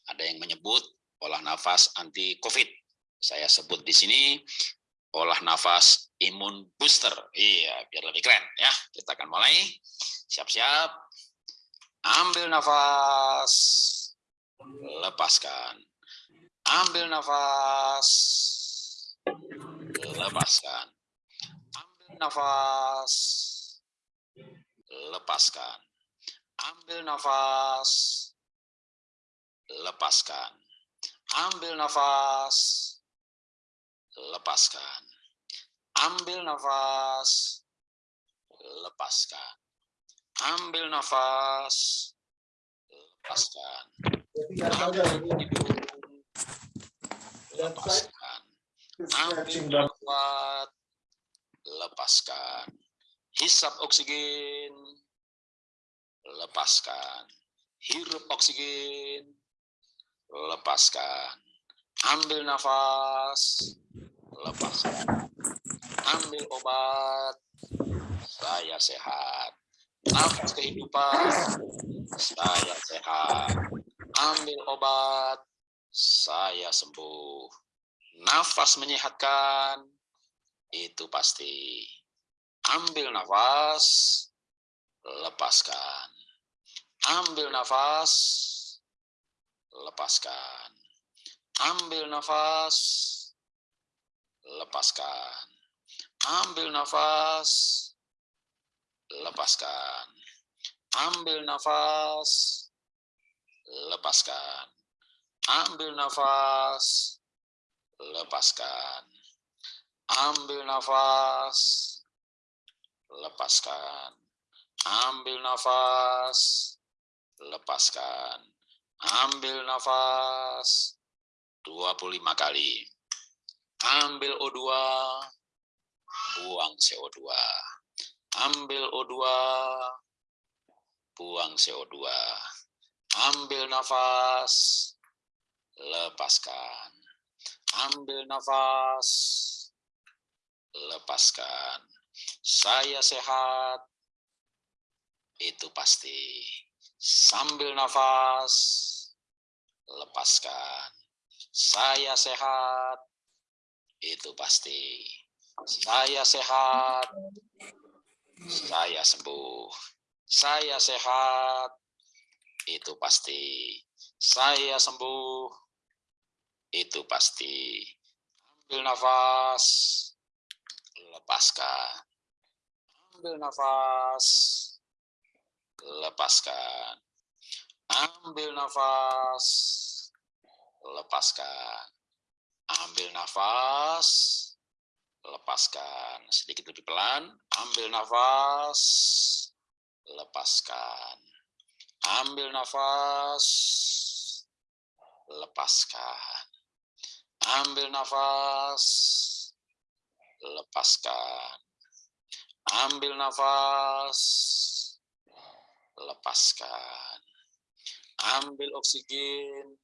[SPEAKER 4] Ada yang menyebut olah nafas anti COVID. Saya sebut di sini olah nafas imun booster. Iya, biar lebih keren ya. Kita akan mulai. Siap-siap. Ambil nafas. Lepaskan. Ambil nafas. Lepaskan nafas, lepaskan. Ambil nafas, lepaskan. Ambil nafas, lepaskan. Ambil nafas, lepaskan. Ambil nafas, lepaskan. lepaskan. Ambil nafas, lepaskan. Hisap oksigen, lepaskan. Hirup oksigen, lepaskan. Ambil nafas, lepaskan. Ambil obat, saya sehat. Nafas kehidupan, saya sehat. Ambil obat, saya sembuh. Nafas menyehatkan, itu pasti. Ambil nafas, lepaskan. Ambil nafas, lepaskan. Ambil nafas, lepaskan. Ambil nafas, lepaskan. Ambil nafas, lepaskan. Ambil nafas, lepaskan. Ambil nafas, lepaskan. Ambil nafas, lepaskan. Ambil nafas 25 kali. Ambil O2, buang CO2. Ambil O2, buang CO2. Ambil nafas, lepaskan. Ambil nafas, lepaskan. Saya sehat, itu pasti. Sambil nafas, lepaskan. Saya sehat, itu pasti. Saya sehat, saya sembuh. Saya sehat, itu pasti. Saya sembuh, itu pasti. Ambil nafas, lepaskan. Ambil nafas, lepaskan. Ambil nafas, lepaskan. Ambil nafas, lepaskan. Sedikit lebih pelan. Ambil nafas, lepaskan. Ambil nafas, lepaskan. Ambil nafas, lepaskan. Ambil nafas, lepaskan. Ambil oksigen,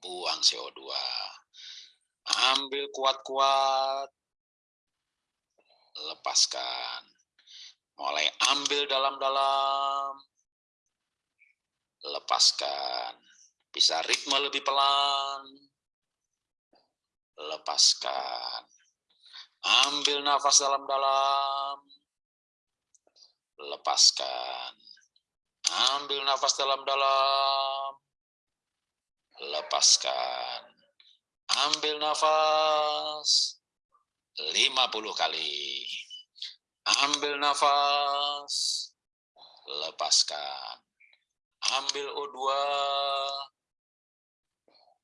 [SPEAKER 4] buang CO2. Ambil kuat-kuat, lepaskan. Mulai ambil dalam-dalam, lepaskan. Bisa ritme lebih pelan, lepaskan. Ambil nafas dalam-dalam, lepaskan. Ambil nafas dalam-dalam, lepaskan. Ambil nafas 50 kali. Ambil nafas, lepaskan. Ambil O2,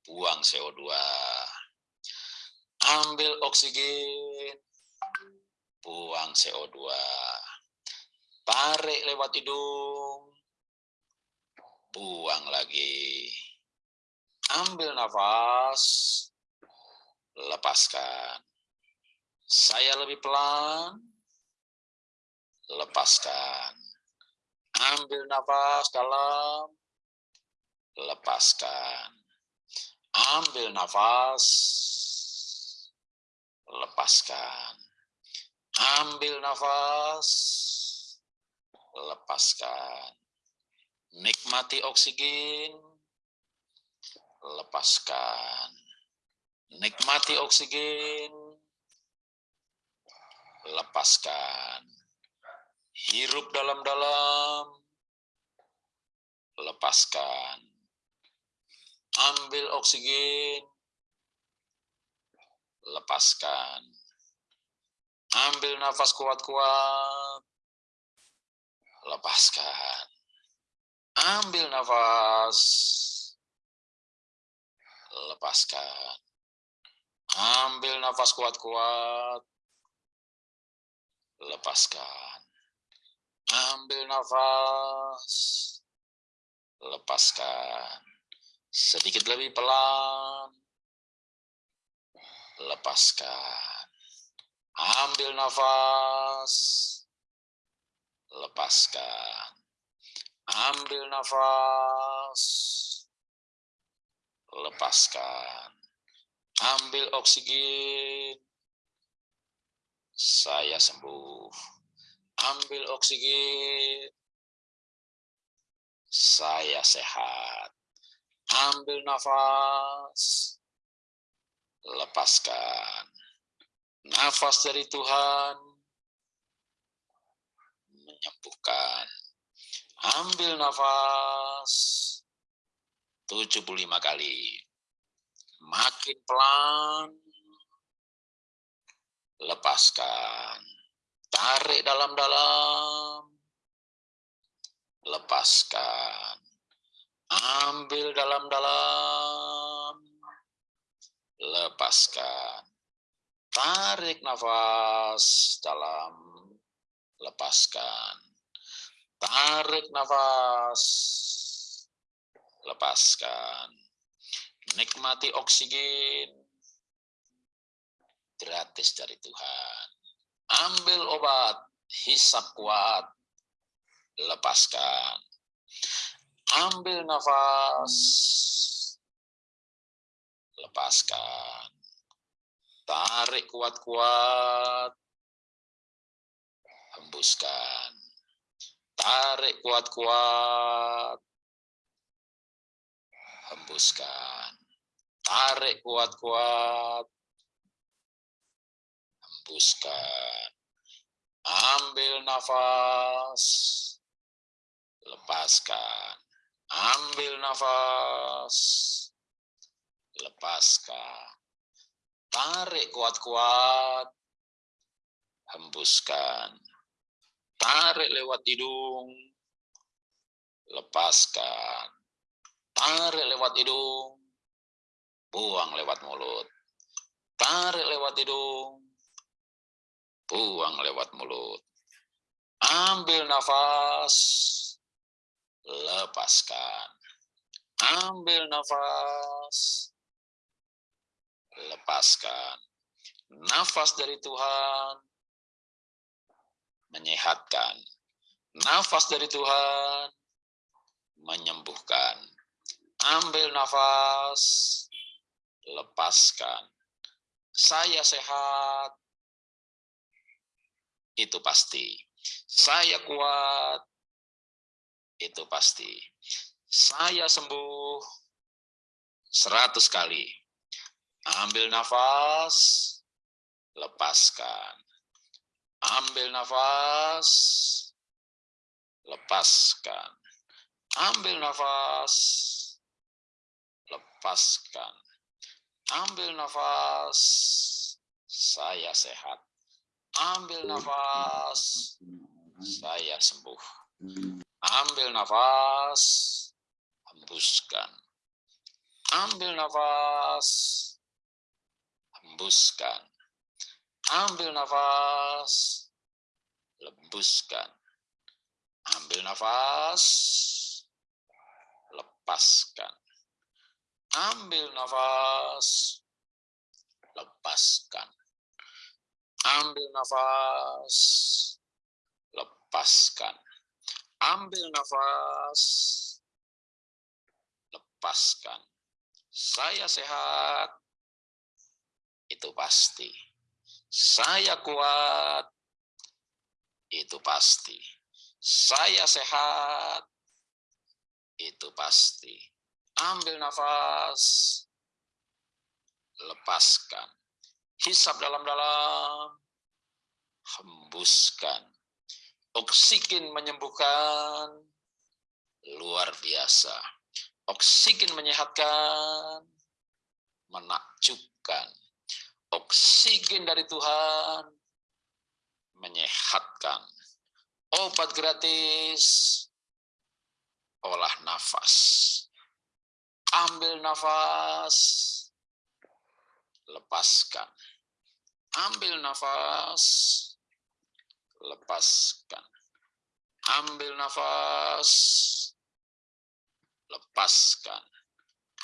[SPEAKER 4] buang CO2. Ambil oksigen, buang CO2. Tarik lewat hidung, buang lagi. Ambil nafas, lepaskan. Saya lebih pelan, lepaskan. Ambil nafas dalam, lepaskan. Ambil nafas, lepaskan. Ambil nafas, lepaskan. Nikmati oksigen, lepaskan. Nikmati oksigen, lepaskan. Hirup dalam-dalam, lepaskan. Ambil oksigen, lepaskan. Ambil nafas kuat-kuat, lepaskan. Ambil nafas, lepaskan. Ambil nafas kuat-kuat, lepaskan. Ambil nafas, lepaskan. Sedikit lebih pelan, lepaskan. Ambil nafas, lepaskan. Ambil nafas, lepaskan. Ambil oksigen, saya sembuh. Ambil oksigen, saya sehat. Ambil nafas, lepaskan. Nafas dari Tuhan menyembuhkan. Ambil nafas 75 kali. Makin pelan, lepaskan. Tarik dalam-dalam, lepaskan. Ambil dalam-dalam, lepaskan. Tarik nafas dalam, lepaskan. Tarik nafas, lepaskan. Nikmati oksigen gratis dari Tuhan. Ambil obat, hisap kuat, lepaskan. Ambil nafas, lepaskan. Tarik kuat-kuat, hembuskan. Tarik kuat-kuat, hembuskan. Tarik kuat-kuat, hembuskan. Ambil nafas, lepaskan. Ambil nafas, lepaskan. Tarik kuat-kuat, hembuskan. Tarik lewat hidung, lepaskan. Tarik lewat hidung, buang lewat mulut. Tarik lewat hidung, buang lewat mulut. Ambil nafas, lepaskan. Ambil nafas, lepaskan. Nafas dari Tuhan menyehatkan. Nafas dari Tuhan menyembuhkan. Ambil nafas, lepaskan. Saya sehat, itu pasti. Saya kuat, itu pasti. Saya sembuh seratus kali. Ambil nafas, lepaskan. Ambil nafas, lepaskan. Ambil nafas, lepaskan. Ambil nafas, saya sehat. Ambil nafas, saya sembuh. Ambil nafas, hembuskan. Ambil nafas, hembuskan. Ambil nafas, lembuskan. Ambil nafas, lepaskan. Ambil nafas, lepaskan. Ambil nafas, lepaskan. Ambil nafas, lepaskan. Saya sehat, itu pasti. Saya kuat, itu pasti. Saya sehat, itu pasti. Ambil nafas, lepaskan. Hisap dalam-dalam, hembuskan. Oksigen menyembuhkan, luar biasa. Oksigen menyehatkan, menakjubkan. Oksigen dari Tuhan menyehatkan. Obat gratis, olah nafas. Ambil nafas, lepaskan. Ambil nafas, lepaskan. Ambil nafas, lepaskan.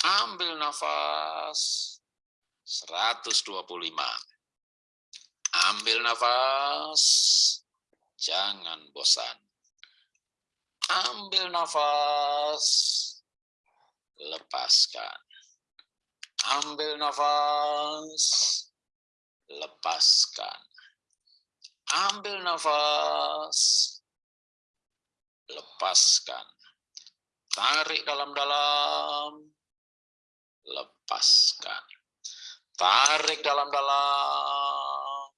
[SPEAKER 4] Ambil nafas, 125. Ambil nafas, jangan bosan. Ambil nafas, lepaskan. Ambil nafas, lepaskan. Ambil nafas, lepaskan. Tarik dalam-dalam, lepaskan. Tarik dalam-dalam,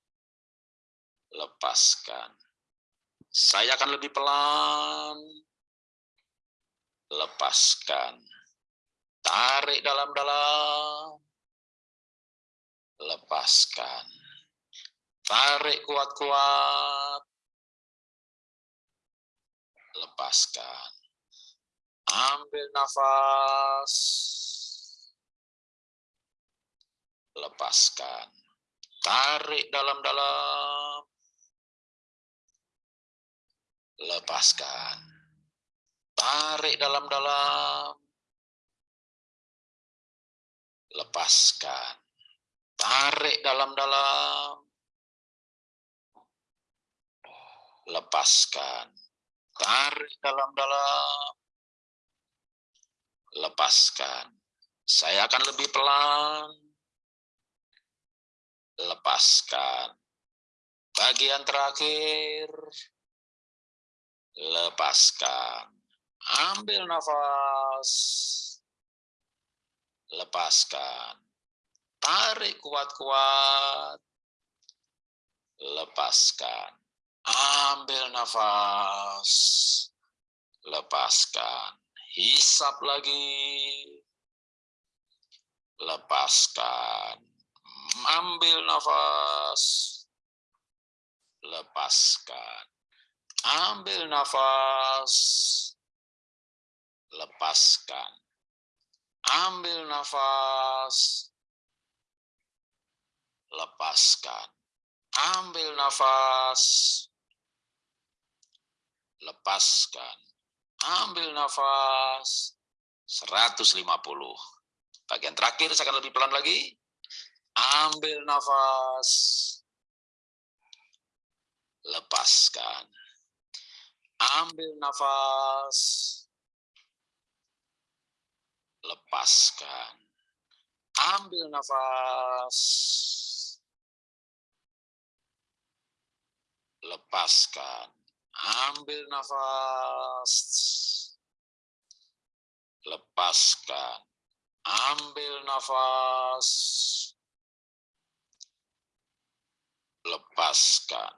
[SPEAKER 4] lepaskan. Saya akan lebih pelan, lepaskan. Tarik dalam-dalam, lepaskan. Tarik kuat-kuat, lepaskan. Ambil nafas, lepaskan. Tarik dalam-dalam, lepaskan. Tarik dalam-dalam, lepaskan. Tarik dalam-dalam, lepaskan. Tarik dalam-dalam, lepaskan. Saya akan lebih pelan, lepaskan. Bagian terakhir, lepaskan. Ambil nafas, lepaskan. Tarik kuat-kuat, lepaskan. Ambil nafas, lepaskan. Hisap lagi, lepaskan. Ambil nafas, lepaskan. Ambil nafas, lepaskan. Ambil nafas, lepaskan. Ambil nafas, lepaskan. Ambil nafas, 150. Bagian terakhir saya akan lebih pelan lagi. Ambil nafas, lepaskan. Ambil nafas, lepaskan. Ambil nafas, lepaskan. Ambil nafas, lepaskan. Ambil nafas. Lepaskan.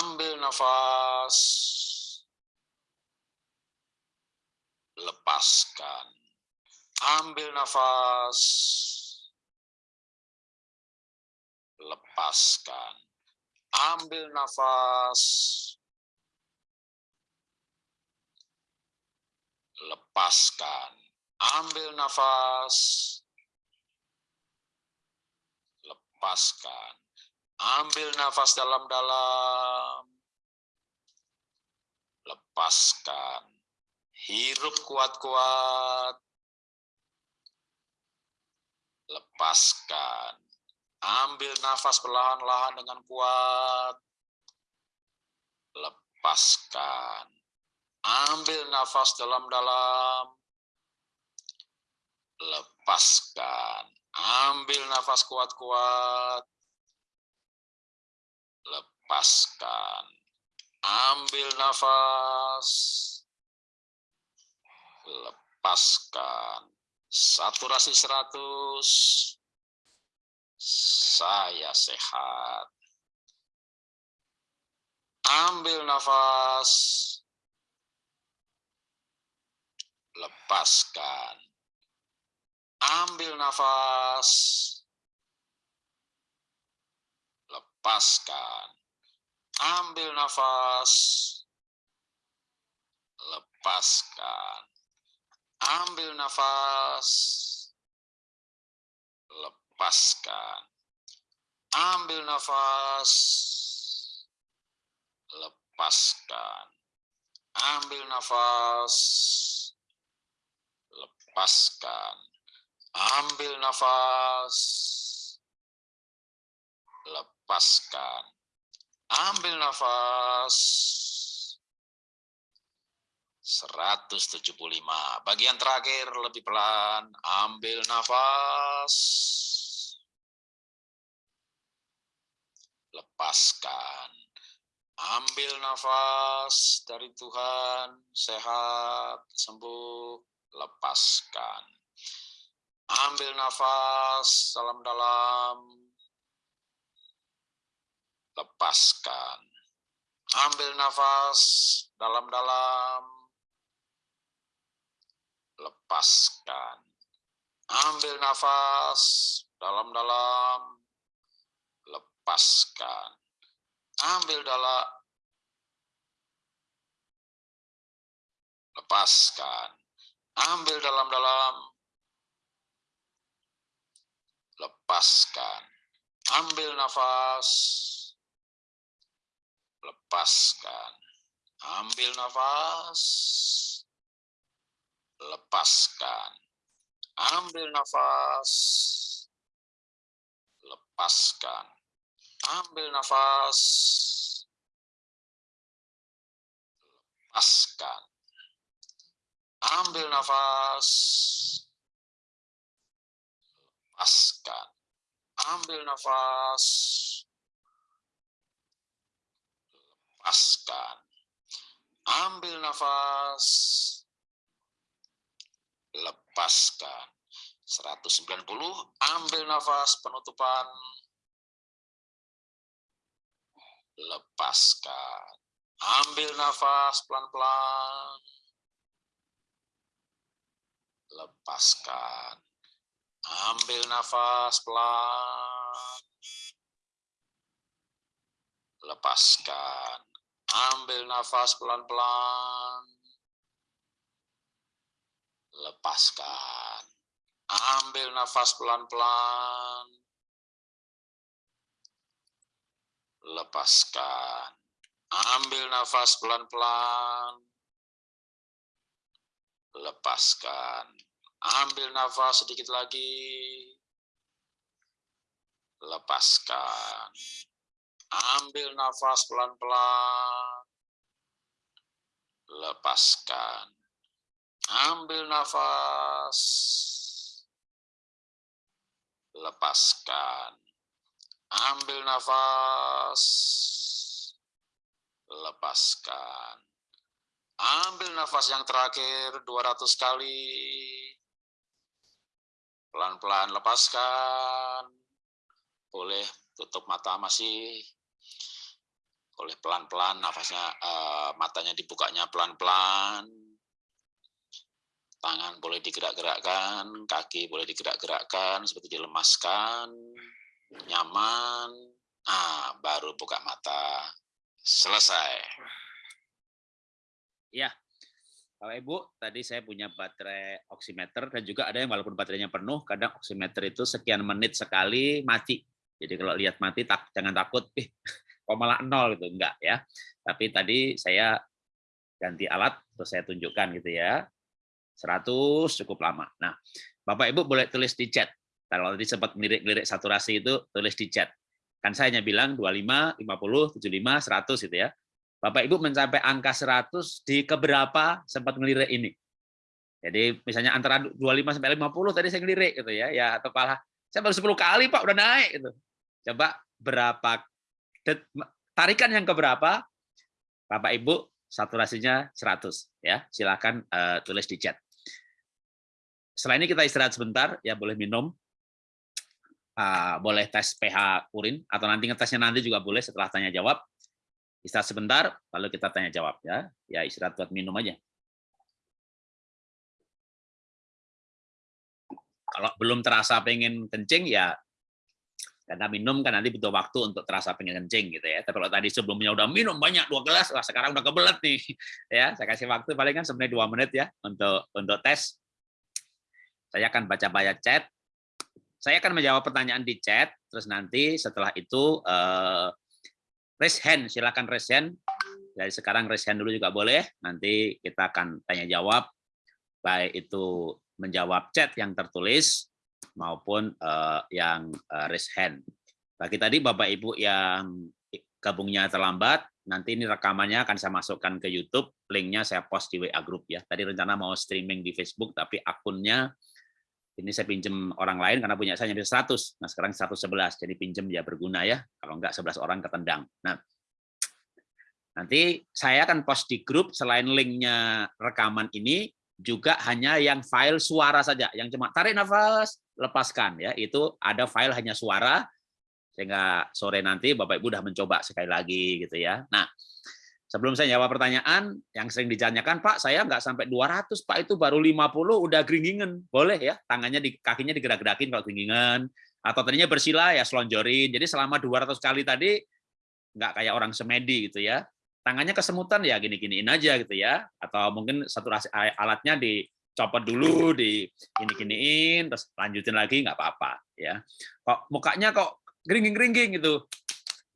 [SPEAKER 4] Ambil nafas. Lepaskan. Ambil nafas. Lepaskan. Ambil nafas. Lepaskan. Ambil nafas. Lepaskan. Ambil nafas dalam-dalam. Lepaskan. Hirup kuat-kuat. Lepaskan. Ambil nafas perlahan-lahan dengan kuat. Lepaskan. Ambil nafas dalam-dalam. Lepaskan. Ambil nafas kuat-kuat lepaskan. Ambil nafas. Lepaskan. Saturasi 100. Saya sehat. Ambil nafas. Lepaskan. Ambil nafas. Lepaskan. Ambil nafas. Lepaskan. Ambil nafas. Lepaskan. Ambil nafas. Lepaskan. Ambil nafas. Lepaskan. Ambil nafas. Lepaskan. Ambil nafas. 175. Bagian terakhir lebih pelan. Ambil nafas. Lepaskan. Ambil nafas dari Tuhan. Sehat, sembuh. Lepaskan. Ambil nafas dalam-dalam lepaskan. Ambil nafas dalam-dalam, lepaskan. Ambil nafas dalam-dalam, lepaskan. Ambil dalam, lepaskan. Ambil dalam-dalam, lepaskan. Ambil nafas, lepaskan. Ambil nafas, lepaskan. Ambil nafas, lepaskan. Ambil nafas, lepaskan. Ambil nafas, lepaskan. Ambil nafas, lepaskan. Ambil nafas, lepaskan. 190, ambil nafas penutupan, lepaskan. Ambil nafas pelan-pelan, lepaskan. Ambil nafas pelan, lepaskan. Ambil nafas pelan-pelan. Lepaskan. Ambil nafas pelan-pelan. Lepaskan. Ambil nafas pelan-pelan. Lepaskan. Ambil nafas sedikit lagi. Lepaskan. Ambil nafas pelan-pelan. Lepaskan. Ambil nafas. Lepaskan. Ambil nafas. Lepaskan. Ambil nafas yang terakhir 200 kali.
[SPEAKER 1] Pelan-pelan lepaskan. Boleh tutup mata masih. Boleh pelan-pelan nafasnya uh, matanya dibukanya pelan-pelan. Tangan boleh digerak-gerakkan, kaki boleh digerak-gerakkan seperti dilemaskan. Nyaman. Ah, baru buka mata. Selesai. Ya, Bapak Ibu, tadi saya punya baterai oximeter dan juga ada yang walaupun baterainya penuh, kadang oximeter itu sekian menit sekali mati. Jadi kalau lihat mati tak jangan takut, eh kok malah nol gitu enggak ya. Tapi tadi saya ganti alat terus saya tunjukkan gitu ya. 100 cukup lama. Nah, Bapak Ibu boleh tulis di chat. Kalau tadi sempat melirik-lirik saturasi itu tulis di chat. Kan saya hanya bilang 25, 50, 75, 100 gitu ya. Bapak Ibu mencapai angka 100 di keberapa sempat ngelirik ini. Jadi misalnya antara 25 sampai 50 tadi saya ngelirik gitu ya, ya atau malah saya baru 10 kali Pak udah naik gitu. Coba berapa tarikan yang keberapa? Bapak Ibu saturasinya 100 ya. Silakan uh, tulis di chat. Setelah ini kita istirahat sebentar ya boleh minum. Uh, boleh tes pH urin atau nanti ngetesnya nanti juga boleh setelah tanya jawab Istirahat sebentar, lalu kita tanya jawab ya. Ya istirahat buat minum aja. Kalau belum terasa pengen kencing ya karena minum kan nanti butuh waktu untuk terasa pengen kencing gitu ya. Tapi kalau tadi sebelumnya udah minum banyak dua gelas, lah sekarang udah kebelet nih. Ya, saya kasih waktu paling kan sebenarnya dua menit ya untuk untuk tes. Saya akan baca-baca chat. Saya akan menjawab pertanyaan di chat, terus nanti setelah itu eh, raise hand, silakan raise hand. Dari sekarang raise hand dulu juga boleh. Nanti kita akan tanya jawab, baik itu menjawab chat yang tertulis maupun uh, yang uh, raise hand. Bagi tadi Bapak Ibu yang gabungnya terlambat, nanti ini rekamannya akan saya masukkan ke YouTube, linknya saya post di WA Group ya. Tadi rencana mau streaming di Facebook, tapi akunnya ini saya pinjam orang lain karena punya saya nyampe 100. Nah, sekarang 111. Jadi pinjam ya berguna ya. Kalau enggak 11 orang ketendang. Nah, nanti saya akan post di grup selain linknya rekaman ini juga hanya yang file suara saja, yang cuma tarik nafas, lepaskan ya. Itu ada file hanya suara sehingga sore nanti Bapak Ibu sudah mencoba sekali lagi gitu ya. Nah, Sebelum saya jawab pertanyaan yang sering ditanyakan, Pak, saya nggak sampai 200, Pak, itu baru 50 udah geringingan. Boleh ya, tangannya di kakinya digerak-gerakin kalau geringingan. Atau tadinya bersila ya selonjorin. Jadi selama 200 kali tadi nggak kayak orang semedi gitu ya. Tangannya kesemutan ya gini-giniin aja gitu ya. Atau mungkin satu alatnya dicopot dulu, di gini-giniin, terus lanjutin lagi nggak apa-apa ya. Kok mukanya kok geringging-geringging gitu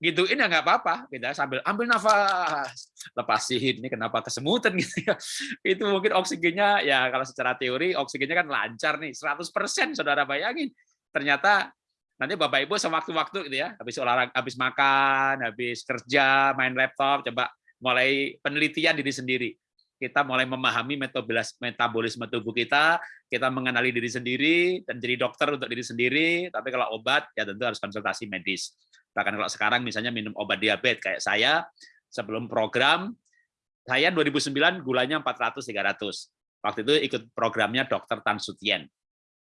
[SPEAKER 1] gitu ini nggak apa-apa kita sambil ambil nafas lepasin ini kenapa kesemutan gitu ya itu mungkin oksigennya ya kalau secara teori oksigennya kan lancar nih 100% saudara bayangin ternyata nanti bapak ibu sewaktu-waktu gitu ya habis olahraga habis makan habis kerja main laptop coba mulai penelitian diri sendiri kita mulai memahami metabolisme tubuh kita, kita mengenali diri sendiri dan jadi dokter untuk diri sendiri. Tapi kalau obat ya tentu harus konsultasi medis. Bahkan kalau sekarang misalnya minum obat diabetes kayak saya sebelum program saya 2009 gulanya 400 300. Waktu itu ikut programnya Dokter Tan Sutien.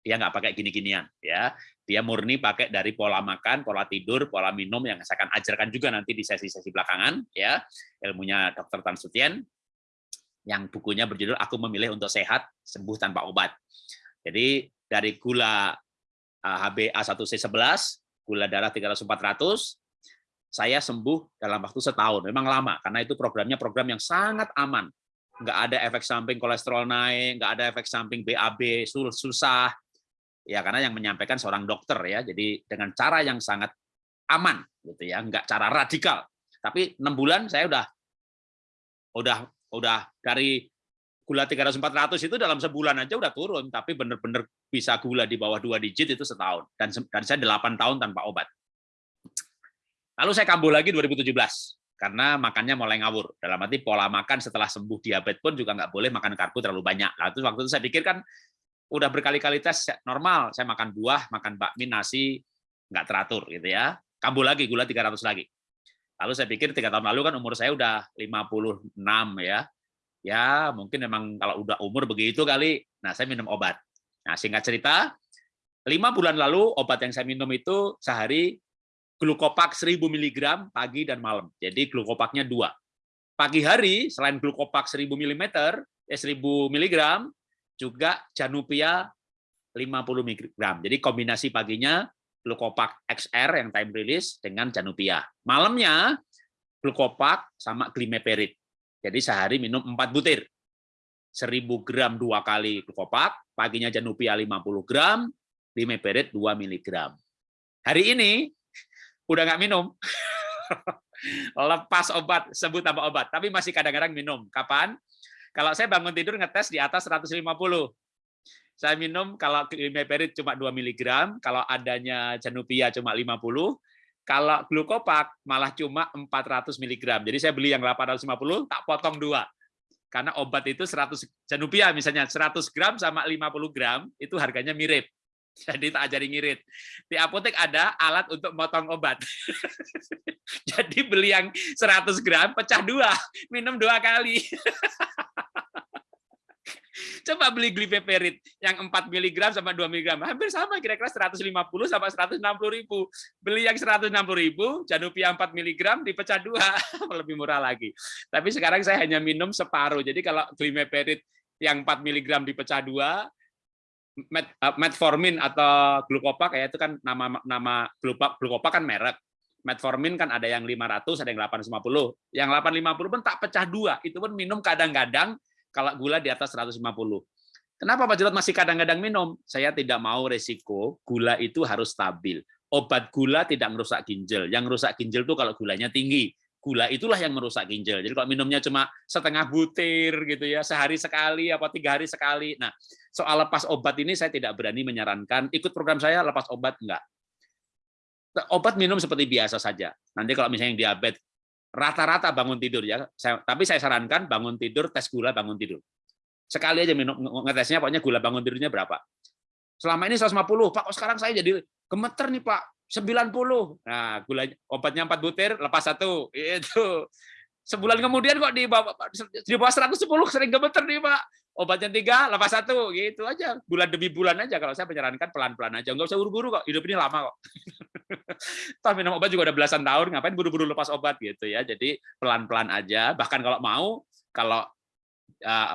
[SPEAKER 1] Dia nggak pakai gini-ginian ya. Dia murni pakai dari pola makan, pola tidur, pola minum yang saya akan ajarkan juga nanti di sesi-sesi belakangan ya. Ilmunya Dokter Tan Sutien yang bukunya berjudul Aku Memilih untuk Sehat Sembuh Tanpa Obat. Jadi dari gula HbA1c11 gula darah 300-400, saya sembuh dalam waktu setahun. Memang lama, karena itu programnya program yang sangat aman. Nggak ada efek samping kolesterol naik, nggak ada efek samping BAB, susah. Ya, karena yang menyampaikan seorang dokter ya. Jadi dengan cara yang sangat aman, gitu ya, nggak cara radikal. Tapi enam bulan saya udah udah udah dari gula 300 400 itu dalam sebulan aja udah turun tapi benar-benar bisa gula di bawah dua digit itu setahun dan dan saya 8 tahun tanpa obat. Lalu saya kambuh lagi 2017 karena makannya mulai ngawur. Dalam arti pola makan setelah sembuh diabetes pun juga nggak boleh makan karbo terlalu banyak. Lalu waktu itu saya pikir kan udah berkali-kali tes normal, saya makan buah, makan bakmi, nasi nggak teratur gitu ya. Kambuh lagi gula 300 lagi. Lalu saya pikir tiga tahun lalu kan umur saya udah 56 ya ya mungkin memang kalau udah umur begitu kali, nah saya minum obat. Nah singkat cerita, lima bulan lalu obat yang saya minum itu sehari glukopak 1000 mg pagi dan malam. Jadi glukopaknya dua. Pagi hari selain glukopak 1000 mm, eh 1000 mg juga Janupia 50 mg. Jadi kombinasi paginya glukopak XR yang time release dengan Janupia. Malamnya glukopak sama glimeperid. Jadi sehari minum 4 butir. 1000 gram dua kali glukopak, paginya Janupia 50 gram, glimeperid 2 mg. Hari ini udah nggak minum. Lepas obat, sebut nama obat, tapi masih kadang-kadang minum. Kapan? Kalau saya bangun tidur ngetes di atas 150. Saya minum kalau glimeperid cuma 2 mg, kalau adanya Janupia cuma 50, kalau glukopak malah cuma 400 mg. Jadi saya beli yang 850, tak potong dua. Karena obat itu 100 Janupia misalnya 100 gram sama 50 gram itu harganya mirip. Jadi tak ajari ngirit. Di apotek ada alat untuk motong obat. Jadi beli yang 100 gram, pecah dua, minum dua kali. Coba beli glipeperid yang 4 mg sama 2 mg, hampir sama kira-kira 150 sama 160 ribu. Beli yang 160 ribu, Janupia 4 mg dipecah dua, lebih murah lagi. Tapi sekarang saya hanya minum separuh. Jadi kalau glipeperid yang 4 mg dipecah dua, met, uh, metformin atau glukopak ya itu kan nama nama glukopak glukopak kan merek. Metformin kan ada yang 500, ada yang 850. Yang 850 pun tak pecah dua, itu pun minum kadang-kadang kalau gula di atas 150. Kenapa Pak Jarod masih kadang-kadang minum? Saya tidak mau resiko gula itu harus stabil. Obat gula tidak merusak ginjal. Yang merusak ginjal itu kalau gulanya tinggi gula itulah yang merusak ginjal. Jadi kalau minumnya cuma setengah butir gitu ya, sehari sekali apa tiga hari sekali. Nah, soal lepas obat ini saya tidak berani menyarankan ikut program saya lepas obat enggak. Obat minum seperti biasa saja. Nanti kalau misalnya yang diabetes rata-rata bangun tidur ya. Saya, tapi saya sarankan bangun tidur tes gula bangun tidur. Sekali aja minum ngetesnya pokoknya gula bangun tidurnya berapa. Selama ini 150, Pak, kok sekarang saya jadi gemeter nih, Pak 90. Nah, gula obatnya 4 butir, lepas satu. Itu. Sebulan kemudian kok di bawah di bawah 110 sering gemeter nih, Pak. Obatnya tiga, lepas satu, gitu aja. Bulan demi bulan aja kalau saya menyarankan pelan-pelan aja. Enggak usah buru-buru kok. Hidup ini lama kok. Toh minum obat juga udah belasan tahun, ngapain buru-buru lepas obat gitu ya. Jadi pelan-pelan aja. Bahkan kalau mau, kalau uh,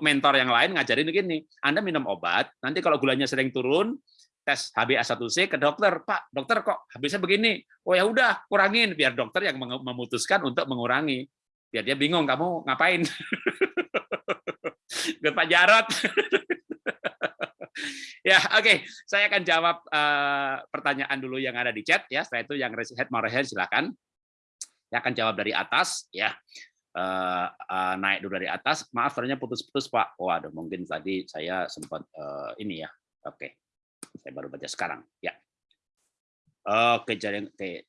[SPEAKER 1] mentor yang lain ngajarin begini, Anda minum obat, nanti kalau gulanya sering turun, tes HbA1c ke dokter, Pak, dokter kok habisnya begini? Oh ya udah, kurangin biar dokter yang memutuskan untuk mengurangi. Biar dia bingung kamu ngapain. Gue Pak Jarot. ya, oke, okay. saya akan jawab uh, pertanyaan dulu yang ada di chat ya. Setelah itu yang head mau rehead silakan. Saya akan jawab dari atas ya. Uh, uh, naik dulu dari atas. Maaf, ternyata putus-putus Pak. Waduh, mungkin tadi saya sempat uh, ini ya. Oke. Okay. Saya baru baca sekarang. Ya. Oke, jadi oke.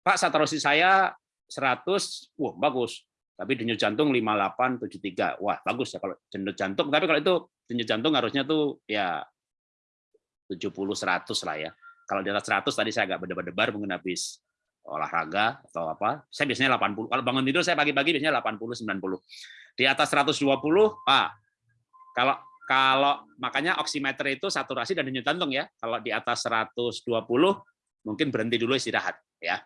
[SPEAKER 1] Pak satrosi saya 100, wah bagus. Tapi denyut jantung 5873. Wah, bagus ya kalau denyut jantung. Tapi kalau itu denyut jantung harusnya tuh ya 70 100 lah ya. Kalau di atas 100 tadi saya agak berdebar-debar mungkin habis olahraga atau apa. Saya biasanya 80. Kalau bangun tidur saya pagi-pagi biasanya 80 90. Di atas 120, Pak. Kalau kalau makanya oximeter itu saturasi dan denyut jantung ya. Kalau di atas 120 mungkin berhenti dulu istirahat ya.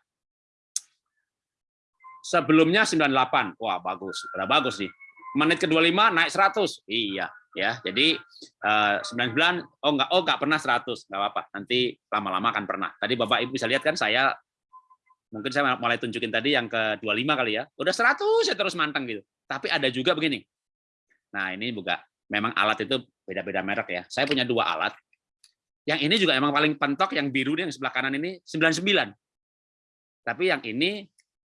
[SPEAKER 1] Sebelumnya 98. Wah, bagus. Udah bagus nih. Menit ke-25 naik 100. Iya, ya. Jadi eh, 99 oh enggak oh enggak pernah 100, enggak apa-apa. Nanti lama-lama akan pernah. Tadi Bapak Ibu bisa lihat kan saya mungkin saya mulai tunjukin tadi yang ke-25 kali ya. Udah 100 ya terus manteng gitu. Tapi ada juga begini. Nah, ini juga memang alat itu beda-beda merek ya. Saya punya dua alat. Yang ini juga emang paling pentok, yang biru yang sebelah kanan ini 99. Tapi yang ini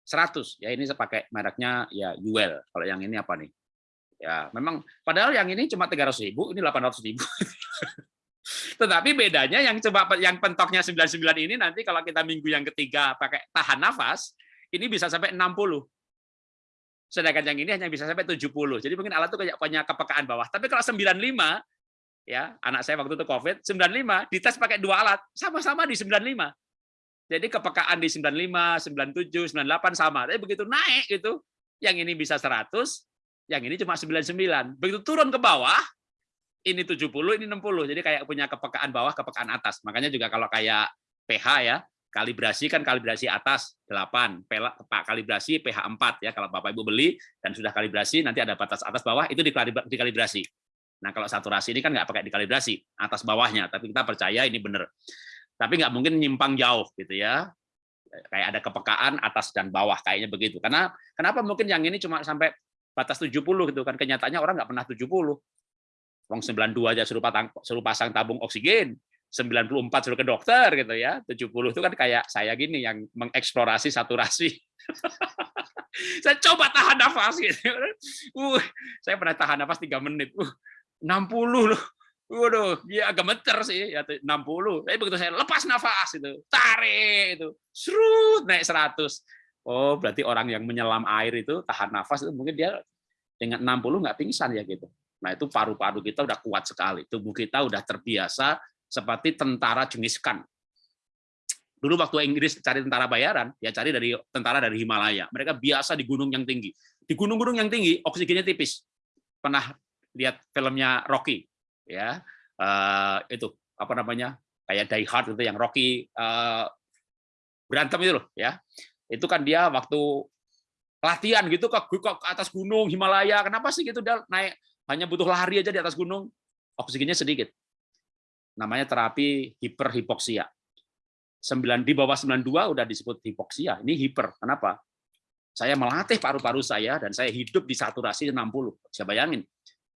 [SPEAKER 1] 100. Ya ini saya pakai mereknya ya Uel. Kalau yang ini apa nih? Ya, memang padahal yang ini cuma 300 ribu, ini 800 ribu. Tetapi bedanya yang coba yang pentoknya 99 ini nanti kalau kita minggu yang ketiga pakai tahan nafas, ini bisa sampai 60. Sedangkan yang ini hanya bisa sampai 70. Jadi mungkin alat itu kayak punya kepekaan bawah. Tapi kalau 95 ya, anak saya waktu itu Covid, 95 dites pakai dua alat, sama-sama di 95. Jadi kepekaan di 95, 97, 98 sama. Tapi begitu naik gitu, yang ini bisa 100, yang ini cuma 99. Begitu turun ke bawah, ini 70, ini 60. Jadi kayak punya kepekaan bawah, kepekaan atas. Makanya juga kalau kayak pH ya, kalibrasi kan kalibrasi atas 8, Pak kalibrasi pH 4 ya. Kalau Bapak Ibu beli dan sudah kalibrasi nanti ada batas atas bawah itu dikalibrasi. Nah, kalau saturasi ini kan nggak pakai dikalibrasi atas bawahnya, tapi kita percaya ini benar. Tapi nggak mungkin nyimpang jauh gitu ya. Kayak ada kepekaan atas dan bawah kayaknya begitu. Karena kenapa mungkin yang ini cuma sampai batas 70 gitu kan kenyataannya orang nggak pernah 70 Wong 92 aja suruh pasang, suruh pasang tabung oksigen, 94 suruh ke dokter gitu ya. 70 itu kan kayak saya gini yang mengeksplorasi saturasi. saya coba tahan nafas gitu. Uh, saya pernah tahan nafas 3 menit. Uh, 60 loh. Waduh, ya agak meter sih, ya 60. Tapi begitu saya lepas nafas itu, tarik itu, serut naik 100. Oh, berarti orang yang menyelam air itu tahan nafas itu mungkin dia dengan 60 nggak pingsan ya gitu. Nah, itu paru-paru kita udah kuat sekali. Tubuh kita udah terbiasa seperti tentara jenis kan. Dulu waktu Inggris cari tentara bayaran, ya cari dari tentara dari Himalaya. Mereka biasa di gunung yang tinggi. Di gunung-gunung yang tinggi, oksigennya tipis. Pernah lihat filmnya Rocky, ya uh, itu apa namanya kayak Die Hard itu yang Rocky uh, berantem itu loh, ya itu kan dia waktu latihan gitu ke, ke atas gunung Himalaya. Kenapa sih gitu dia naik hanya butuh lari aja di atas gunung, oksigennya sedikit. Namanya terapi hiperhipoksia. 9 di bawah 92 udah disebut hipoksia. Ini hiper. Kenapa? Saya melatih paru-paru saya dan saya hidup di saturasi 60. Saya bayangin.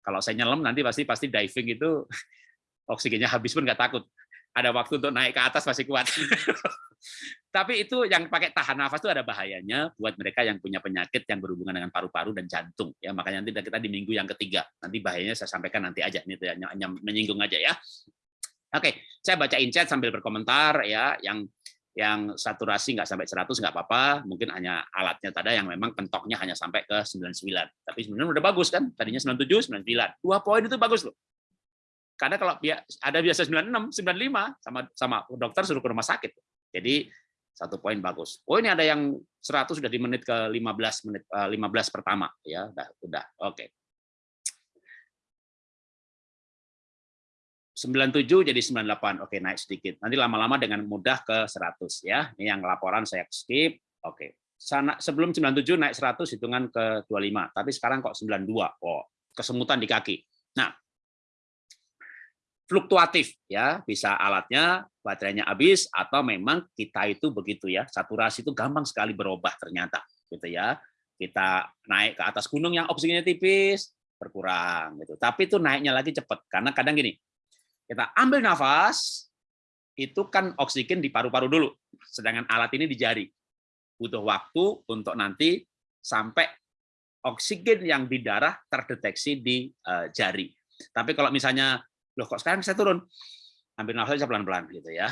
[SPEAKER 1] Kalau saya nyelam nanti pasti pasti diving itu oksigennya habis pun nggak takut. Ada waktu untuk naik ke atas masih kuat. Tapi itu yang pakai tahan nafas itu ada bahayanya buat mereka yang punya penyakit yang berhubungan dengan paru-paru dan jantung. Ya makanya nanti kita di minggu yang ketiga. Nanti bahayanya saya sampaikan nanti aja. Ini hanya, menyinggung aja ya. Oke, saya bacain chat sambil berkomentar ya. Yang yang saturasi nggak sampai 100 nggak apa-apa, mungkin hanya alatnya tadi yang memang pentoknya hanya sampai ke 99. Tapi sebenarnya udah bagus kan? Tadinya 97, 99. Dua poin itu bagus loh. Karena kalau ada biasa 96, 95 sama sama dokter suruh ke rumah sakit. Jadi satu poin bagus. Oh ini ada yang 100 sudah di menit ke 15 menit 15 eh, pertama ya, udah udah. Oke. 97 jadi 98. Oke, naik sedikit. Nanti lama-lama dengan mudah ke 100 ya. Ini yang laporan saya skip. Oke. Sana sebelum 97 naik 100 hitungan ke 25, tapi sekarang kok 92. Oh, kesemutan di kaki. Nah, fluktuatif ya, bisa alatnya baterainya habis atau memang kita itu begitu ya. Saturasi itu gampang sekali berubah ternyata gitu ya. Kita naik ke atas gunung yang oksigennya tipis berkurang gitu. Tapi itu naiknya lagi cepat karena kadang gini. Kita ambil nafas itu kan oksigen di paru-paru dulu. Sedangkan alat ini di jari. Butuh waktu untuk nanti sampai oksigen yang di darah terdeteksi di uh, jari. Tapi kalau misalnya loh kok sekarang saya turun ambil nafas aja pelan-pelan gitu ya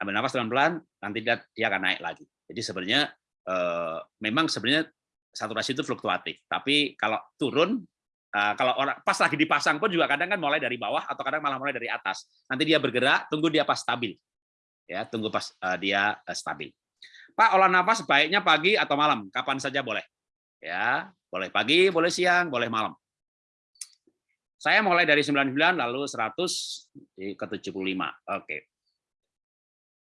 [SPEAKER 1] ambil nafas pelan-pelan nanti dia, dia akan naik lagi jadi sebenarnya eh, memang sebenarnya saturasi itu fluktuatif tapi kalau turun eh, kalau orang pas lagi dipasang pun juga kadang kan mulai dari bawah atau kadang malah mulai dari atas. Nanti dia bergerak tunggu dia pas stabil. Ya tunggu pas eh, dia eh, stabil. Pak olah nafas sebaiknya pagi atau malam? Kapan saja boleh. Ya boleh pagi boleh siang boleh malam. Saya mulai dari 99 lalu 100 ke 75. Oke.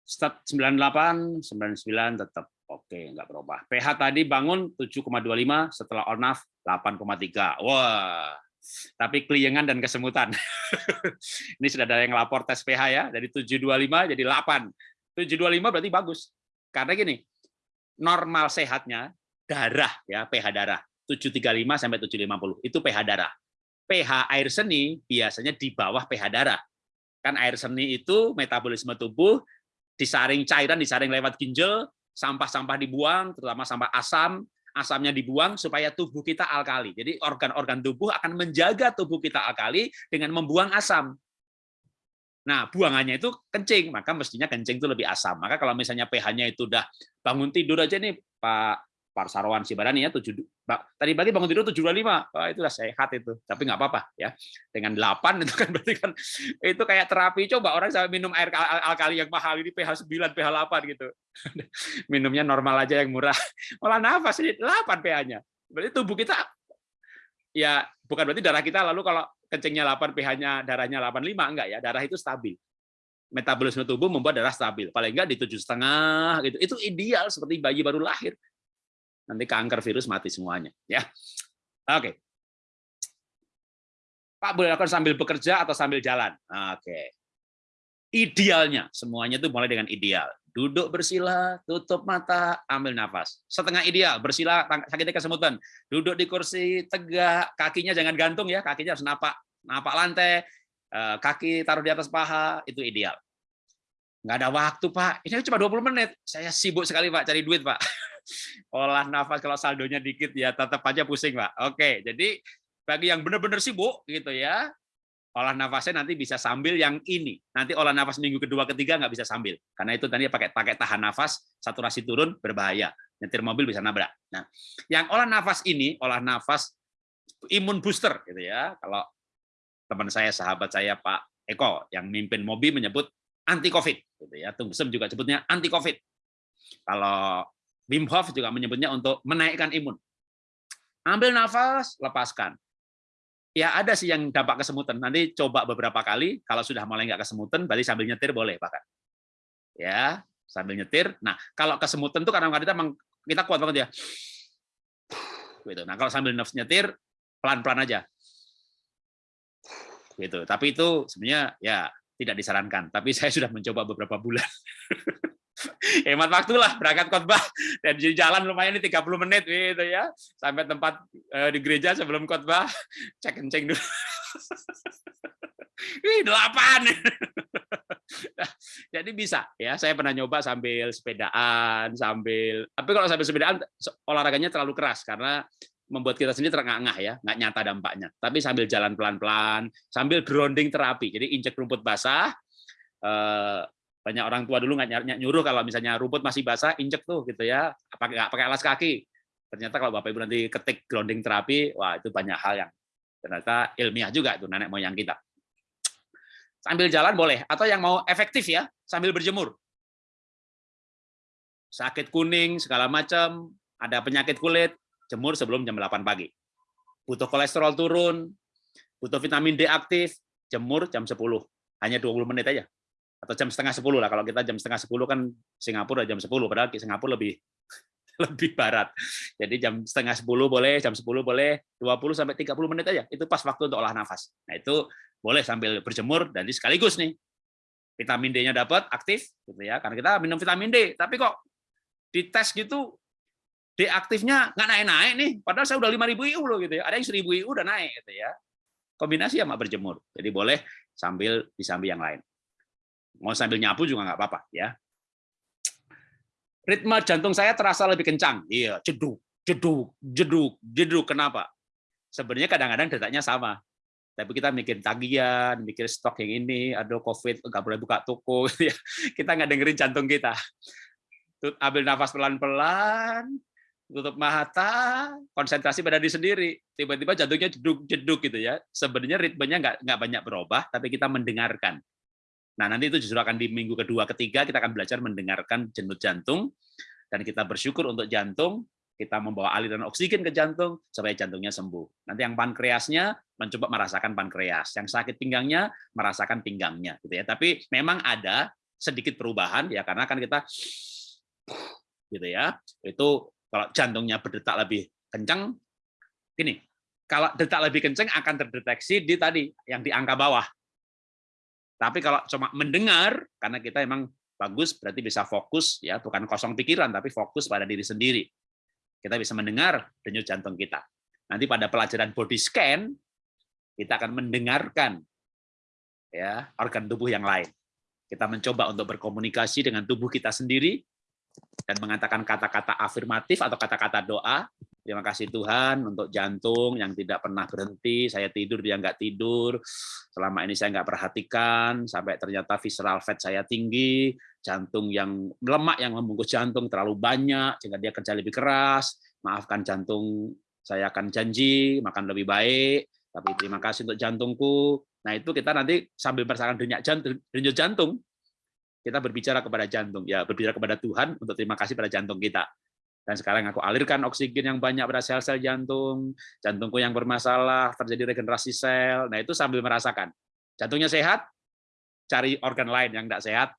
[SPEAKER 1] Start 98, 99 tetap oke, nggak berubah. pH tadi bangun 7,25 setelah ONAF 8,3. Wah. Tapi keliengan dan kesemutan. Ini sudah ada yang lapor tes pH ya, dari 725 jadi 8. 725 berarti bagus. Karena gini, normal sehatnya darah ya, pH darah 735 sampai 750. Itu pH darah pH air seni biasanya di bawah pH darah. Kan air seni itu metabolisme tubuh disaring cairan, disaring lewat ginjal, sampah-sampah dibuang, terutama sampah asam, asamnya dibuang supaya tubuh kita alkali. Jadi organ-organ tubuh akan menjaga tubuh kita alkali dengan membuang asam. Nah, buangannya itu kencing, maka mestinya kencing itu lebih asam. Maka kalau misalnya pH-nya itu udah bangun tidur aja nih, Pak Pak Sarwan Sibarani ya tujuh tadi pagi bangun tidur tujuh lima oh, itu udah sehat itu tapi nggak apa-apa ya dengan delapan itu kan berarti kan itu kayak terapi coba orang sampai minum air al alkali yang mahal ini pH 9 pH 8 gitu minumnya normal aja yang murah malah nafas ini 8 pH-nya berarti tubuh kita ya bukan berarti darah kita lalu kalau kencingnya 8, pH-nya darahnya 85 enggak ya, darah itu stabil. Metabolisme tubuh membuat darah stabil. Paling enggak di tujuh setengah gitu. Itu ideal seperti bayi baru lahir. Nanti kanker virus mati semuanya, ya. Oke. Pak boleh lakukan sambil bekerja atau sambil jalan. Oke. Idealnya semuanya itu mulai dengan ideal. Duduk bersila, tutup mata, ambil nafas. Setengah ideal, bersila sakitnya kesemutan. Duduk di kursi tegak, kakinya jangan gantung ya, kakinya harus napak napak lantai, eh, kaki taruh di atas paha, itu ideal. Nggak ada waktu, Pak. Ini cuma 20 menit. Saya sibuk sekali, Pak, cari duit, Pak. Olah nafas kalau saldonya dikit ya tetap aja pusing, Pak. Oke, jadi bagi yang benar-benar sibuk gitu ya, olah nafasnya nanti bisa sambil yang ini. Nanti olah nafas minggu kedua ketiga nggak bisa sambil. Karena itu tadi pakai pakai tahan nafas, saturasi turun berbahaya. Nyetir mobil bisa nabrak. Nah, yang olah nafas ini, olah nafas imun booster gitu ya. Kalau teman saya, sahabat saya Pak Eko yang mimpin mobil menyebut anti Covid gitu ya. Tungsem juga sebutnya anti Covid. Kalau Wim Hof juga menyebutnya untuk menaikkan imun. Ambil nafas, lepaskan ya ada sih yang dampak kesemutan. Nanti coba beberapa kali, kalau sudah mulai nggak kesemutan, berarti sambil nyetir boleh bahkan. Ya, sambil nyetir. Nah, kalau kesemutan tuh kadang-kadang kita kita kuat banget ya. Gitu. Nah, kalau sambil nyetir, pelan-pelan aja. Gitu. Tapi itu sebenarnya ya tidak disarankan. Tapi saya sudah mencoba beberapa bulan. Hemat waktu lah berangkat khotbah dan jalan lumayan ini 30 menit gitu ya sampai tempat uh, di gereja sebelum khotbah cek kencing dulu Wih, delapan. Jadi bisa ya. Saya pernah nyoba sambil sepedaan, sambil. Tapi kalau sambil sepedaan olahraganya terlalu keras karena membuat kita sendiri terengah-engah ya, nggak nyata dampaknya. Tapi sambil jalan pelan-pelan, sambil grounding terapi. Jadi injek rumput basah, eh, banyak orang tua dulu nggak nyuruh kalau misalnya rumput masih basah injek tuh gitu ya. Pakai nggak pakai alas kaki. Ternyata kalau bapak ibu nanti ketik grounding terapi wah itu banyak hal yang ternyata ilmiah juga itu nenek moyang kita. Sambil jalan boleh atau yang mau efektif ya sambil berjemur. Sakit kuning segala macam ada penyakit kulit jemur sebelum jam 8 pagi. Butuh kolesterol turun butuh vitamin D aktif jemur jam 10 hanya 20 menit aja atau jam setengah sepuluh lah. Kalau kita jam setengah sepuluh kan Singapura jam sepuluh padahal Singapura lebih lebih barat. Jadi jam setengah sepuluh boleh jam sepuluh boleh 20 sampai 30 menit aja. Itu pas waktu untuk olah nafas. Nah itu boleh sambil berjemur dan sekaligus nih. Vitamin D-nya dapat aktif gitu ya. Karena kita minum vitamin D. Tapi kok di tes gitu D aktifnya nggak naik-naik nih. Padahal saya udah 5000 IU loh gitu ya. Ada yang 1000 IU udah naik gitu ya. Kombinasi sama berjemur. Jadi boleh sambil disambi yang lain Mau sambil nyapu juga nggak apa-apa ya. Ritme jantung saya terasa lebih kencang. Iya, jeduk, jeduk, jeduk, jeduk. Kenapa? Sebenarnya kadang-kadang detaknya sama. Tapi kita mikir tagihan, mikir stok yang ini, ada COVID, nggak boleh buka toko. Ya. kita nggak dengerin jantung kita. Ambil nafas pelan-pelan, tutup mata, konsentrasi pada diri sendiri. Tiba-tiba jantungnya jeduk-jeduk gitu ya. Sebenarnya ritmenya nggak nggak banyak berubah, tapi kita mendengarkan. Nah, nanti itu justru akan di minggu kedua, ketiga, kita akan belajar mendengarkan jenut jantung, dan kita bersyukur untuk jantung, kita membawa aliran oksigen ke jantung, supaya jantungnya sembuh. Nanti yang pankreasnya mencoba merasakan pankreas, yang sakit pinggangnya merasakan pinggangnya. gitu ya. Tapi memang ada sedikit perubahan, ya karena kan kita gitu ya, itu kalau jantungnya berdetak lebih kencang, gini, kalau detak lebih kencang akan terdeteksi di tadi, yang di angka bawah, tapi kalau cuma mendengar, karena kita emang bagus, berarti bisa fokus, ya bukan kosong pikiran, tapi fokus pada diri sendiri. Kita bisa mendengar denyut jantung kita. Nanti pada pelajaran body scan, kita akan mendengarkan ya organ tubuh yang lain. Kita mencoba untuk berkomunikasi dengan tubuh kita sendiri dan mengatakan kata-kata afirmatif atau kata-kata doa Terima kasih Tuhan untuk jantung yang tidak pernah berhenti. Saya tidur, dia nggak tidur. Selama ini saya nggak perhatikan, sampai ternyata visceral fat saya tinggi, jantung yang lemak yang membungkus jantung terlalu banyak, sehingga dia kerja lebih keras. Maafkan jantung, saya akan janji makan lebih baik. Tapi terima kasih untuk jantungku. Nah itu kita nanti sambil merasakan denyut jantung, denyut jantung, kita berbicara kepada jantung, ya berbicara kepada Tuhan untuk terima kasih pada jantung kita Dan sekarang aku alirkan oksigen yang banyak pada sel-sel jantung, jantungku yang bermasalah, terjadi regenerasi sel. Nah, itu sambil merasakan. Jantungnya sehat, cari organ lain yang tidak sehat,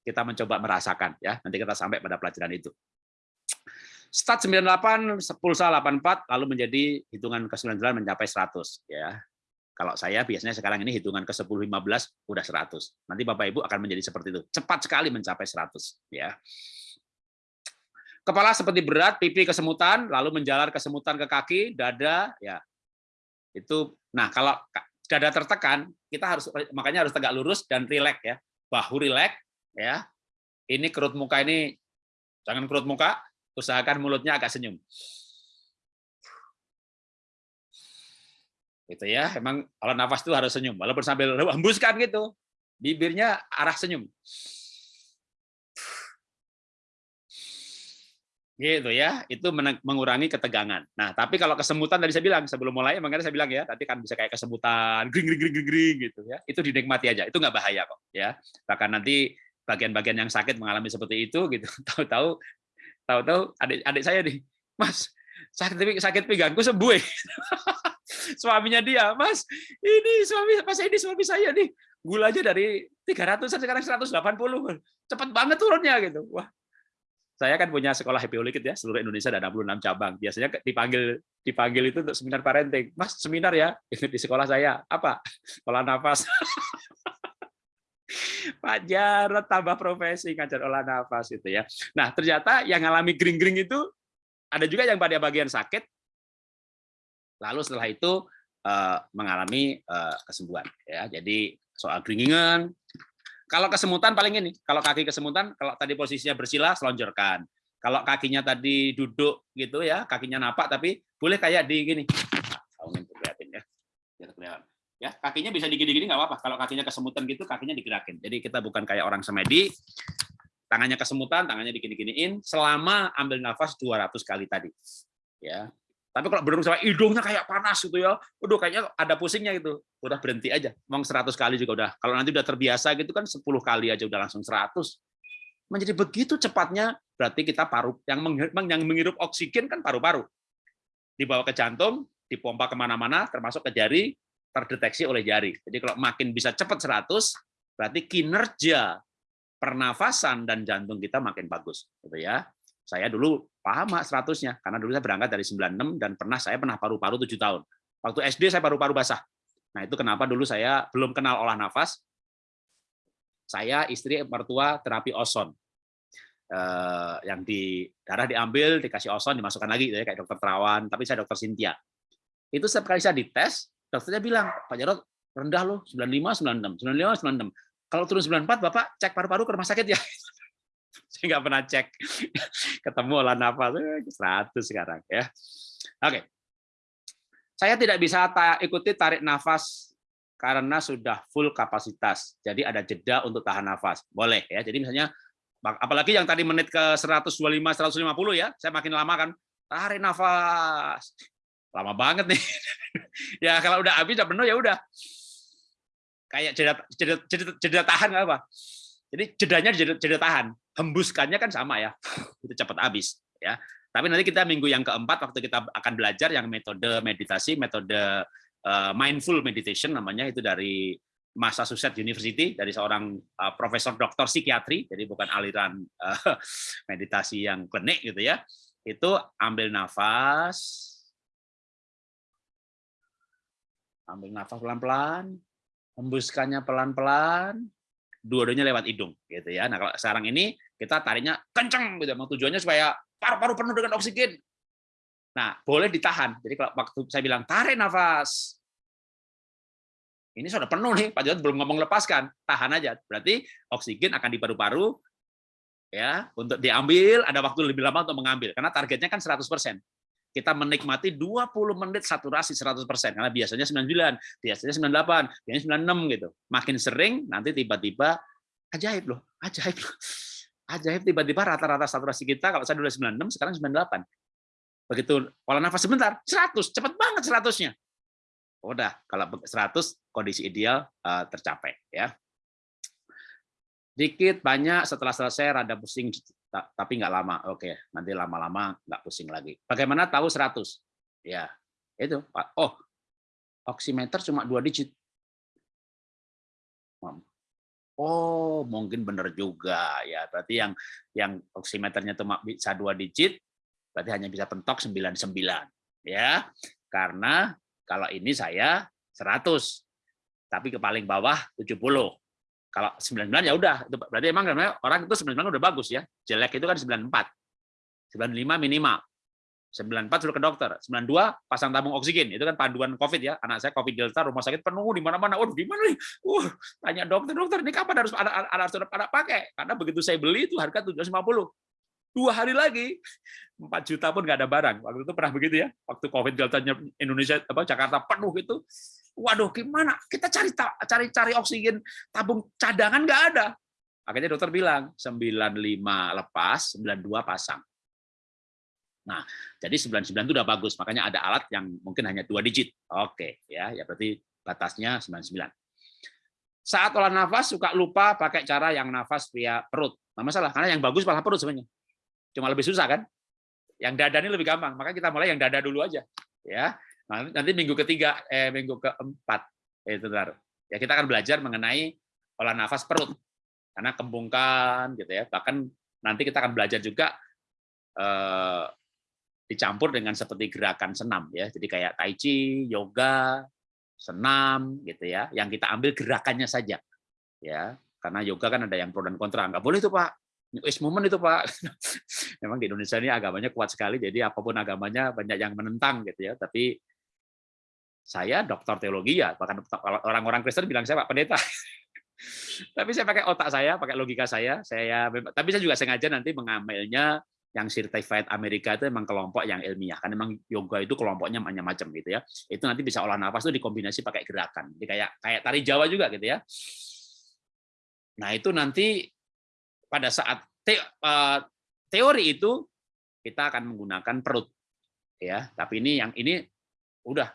[SPEAKER 1] kita mencoba merasakan ya. Nanti kita sampai pada pelajaran itu. Start 98, pulsa 84, lalu menjadi hitungan ke 99 mencapai 100 ya. Kalau saya biasanya sekarang ini hitungan ke 10 15 udah 100. Nanti Bapak Ibu akan menjadi seperti itu. Cepat sekali mencapai 100 ya. Kepala seperti berat, pipi kesemutan, lalu menjalar kesemutan ke kaki, dada ya. Itu nah kalau dada tertekan, kita harus makanya harus tegak lurus dan rileks ya. Bahu rileks ya. Ini kerut muka ini jangan kerut muka, usahakan mulutnya agak senyum. Gitu ya, emang kalau nafas itu harus senyum, walaupun sambil hembuskan gitu, bibirnya arah senyum. Gitu ya, itu mengurangi ketegangan. Nah, tapi kalau kesemutan tadi saya bilang sebelum mulai, makanya saya bilang ya, tadi kan bisa kayak kesemutan, gring gring gring gring gitu ya. Itu dinikmati aja, itu nggak bahaya kok ya. Bahkan nanti bagian-bagian yang sakit mengalami seperti itu gitu, tahu-tahu tahu-tahu adik adik saya nih, Mas, sakit sakit pinggangku sembuh. Ya. Suaminya dia, Mas, ini suami Mas ini suami saya nih, gulanya dari 300 sekarang 180. Cepat banget turunnya gitu. Wah. Saya kan punya sekolah Happy Holy ya, seluruh Indonesia ada 66 cabang. Biasanya dipanggil dipanggil itu untuk seminar parenting. Mas, seminar ya di sekolah saya. Apa? Olah nafas. Pak Jarot tambah profesi ngajar olah nafas itu ya. Nah, ternyata yang ngalami gring-gring itu ada juga yang pada bagian sakit, lalu setelah itu uh, mengalami uh, kesembuhan. Ya, jadi soal gringingan, kalau kesemutan paling ini, kalau kaki kesemutan, kalau tadi posisinya bersila, selonjorkan. Kalau kakinya tadi duduk gitu ya, kakinya napak, tapi boleh kayak di gini. ya, biar kelihatan ya kakinya bisa digini-gini nggak apa-apa kalau kakinya kesemutan gitu kakinya digerakin jadi kita bukan kayak orang semedi tangannya kesemutan tangannya digini-giniin selama ambil nafas 200 kali tadi. Ya. Tapi kalau belum sampai hidungnya kayak panas gitu ya udah kayaknya ada pusingnya gitu. Udah berhenti aja. Mau 100 kali juga udah. Kalau nanti udah terbiasa gitu kan 10 kali aja udah langsung 100 menjadi begitu cepatnya berarti kita paru yang yang menghirup oksigen kan paru-paru. Dibawa ke jantung dipompa ke mana-mana termasuk ke jari terdeteksi oleh jari. Jadi kalau makin bisa cepat 100, berarti kinerja pernafasan dan jantung kita makin bagus. Gitu ya. Saya dulu paham 100-nya, karena dulu saya berangkat dari 96 dan pernah saya pernah paru-paru 7 tahun. Waktu SD saya paru-paru basah. Nah itu kenapa dulu saya belum kenal olah nafas. Saya istri mertua terapi oson. Eh, yang di darah diambil, dikasih oson, dimasukkan lagi, ya, kayak dokter Terawan, tapi saya dokter Sintia. Itu setiap kali saya dites, dokternya bilang, Pak Jarot, rendah loh, 95, 96, 95, 96. Kalau turun 94, Bapak cek paru-paru ke rumah sakit ya. Saya nggak pernah cek. Ketemu olah nafas, 100 eh, sekarang. ya. Oke. Saya tidak bisa ikuti tarik nafas karena sudah full kapasitas. Jadi ada jeda untuk tahan nafas. Boleh ya. Jadi misalnya apalagi yang tadi menit ke 125 150 ya, saya makin lama kan tarik nafas lama banget nih. ya kalau udah habis udah penuh ya udah. Kayak jeda, jeda, jeda, jeda tahan apa. Jadi jedanya jeda, jeda tahan, hembuskannya kan sama ya. Itu cepat habis ya. Tapi nanti kita minggu yang keempat waktu kita akan belajar yang metode meditasi, metode uh, mindful meditation namanya itu dari Massachusetts University dari seorang uh, profesor doktor psikiatri, jadi bukan aliran uh, meditasi yang klinik gitu ya. Itu ambil nafas, ambil nafas pelan-pelan, hembuskannya pelan-pelan, dua-duanya lewat hidung gitu ya. Nah, kalau sekarang ini kita tariknya kenceng gitu, mau tujuannya supaya paru-paru penuh dengan oksigen. Nah, boleh ditahan. Jadi kalau waktu saya bilang tarik nafas, ini sudah penuh nih, Pak Jod belum ngomong lepaskan, tahan aja. Berarti oksigen akan di paru-paru ya untuk diambil, ada waktu lebih lama untuk mengambil karena targetnya kan 100% kita menikmati 20 menit saturasi 100%, karena biasanya 99, biasanya 98, biasanya 96 gitu. Makin sering nanti tiba-tiba ajaib loh, ajaib loh. Ajaib tiba-tiba rata-rata saturasi kita kalau saya dulu 96, sekarang 98. Begitu pola nafas sebentar, 100, cepat banget 100-nya. Udah, kalau 100 kondisi ideal uh, tercapai ya. Dikit banyak setelah selesai rada pusing ta- tapi nggak lama. Oke, nanti lama-lama nggak pusing lagi. Bagaimana tahu 100? Ya, itu. Oh, oximeter cuma dua digit. Oh, mungkin benar juga ya. Berarti yang yang oximeternya cuma bisa dua digit, berarti hanya bisa pentok 99 ya. Karena kalau ini saya 100. Tapi ke paling bawah 70. Kalau 99 ya udah, itu berarti emang orang itu 99 udah bagus ya. Jelek itu kan 94. 95 minimal. 94 suruh ke dokter, 92 pasang tabung oksigen, itu kan panduan COVID ya. Anak saya COVID Delta, rumah sakit penuh di mana-mana. Waduh, gimana nih? Uh, tanya dokter, dokter ini kapan harus ada harus ada pakai? Karena begitu saya beli itu harga 750. Dua hari lagi 4 juta pun nggak ada barang. Waktu itu pernah begitu ya. Waktu COVID Delta Indonesia apa Jakarta penuh itu. Waduh, gimana? Kita cari cari cari oksigen tabung cadangan nggak ada. Akhirnya dokter bilang 95 lepas, 92 pasang. Nah, jadi 99 itu udah bagus, makanya ada alat yang mungkin hanya dua digit. Oke, ya, ya berarti batasnya 99. Saat olah nafas suka lupa pakai cara yang nafas via perut. Nah, masalah karena yang bagus malah perut sebenarnya. Cuma lebih susah kan? Yang dada ini lebih gampang, maka kita mulai yang dada dulu aja, ya. Nah, nanti minggu ketiga, eh minggu keempat, eh, itu bentar. Ya kita akan belajar mengenai olah nafas perut, karena kembungkan, gitu ya. Bahkan nanti kita akan belajar juga eh, dicampur dengan seperti gerakan senam ya. Jadi kayak tai chi, yoga, senam gitu ya. Yang kita ambil gerakannya saja. Ya, karena yoga kan ada yang pro dan kontra. Enggak boleh itu, Pak. Is moment itu, Pak. Memang di Indonesia ini agamanya kuat sekali, jadi apa pun agamanya banyak yang menentang gitu ya. Tapi saya dokter teologi ya, bahkan orang-orang Kristen bilang saya Pak Pendeta. tapi saya pakai otak saya, pakai logika saya. Saya tapi saya juga sengaja nanti mengambilnya yang certified Amerika itu memang kelompok yang ilmiah kan memang yoga itu kelompoknya macam-macam gitu ya itu nanti bisa olah nafas itu dikombinasi pakai gerakan jadi kayak kayak tari Jawa juga gitu ya nah itu nanti pada saat te, uh, teori itu kita akan menggunakan perut ya tapi ini yang ini udah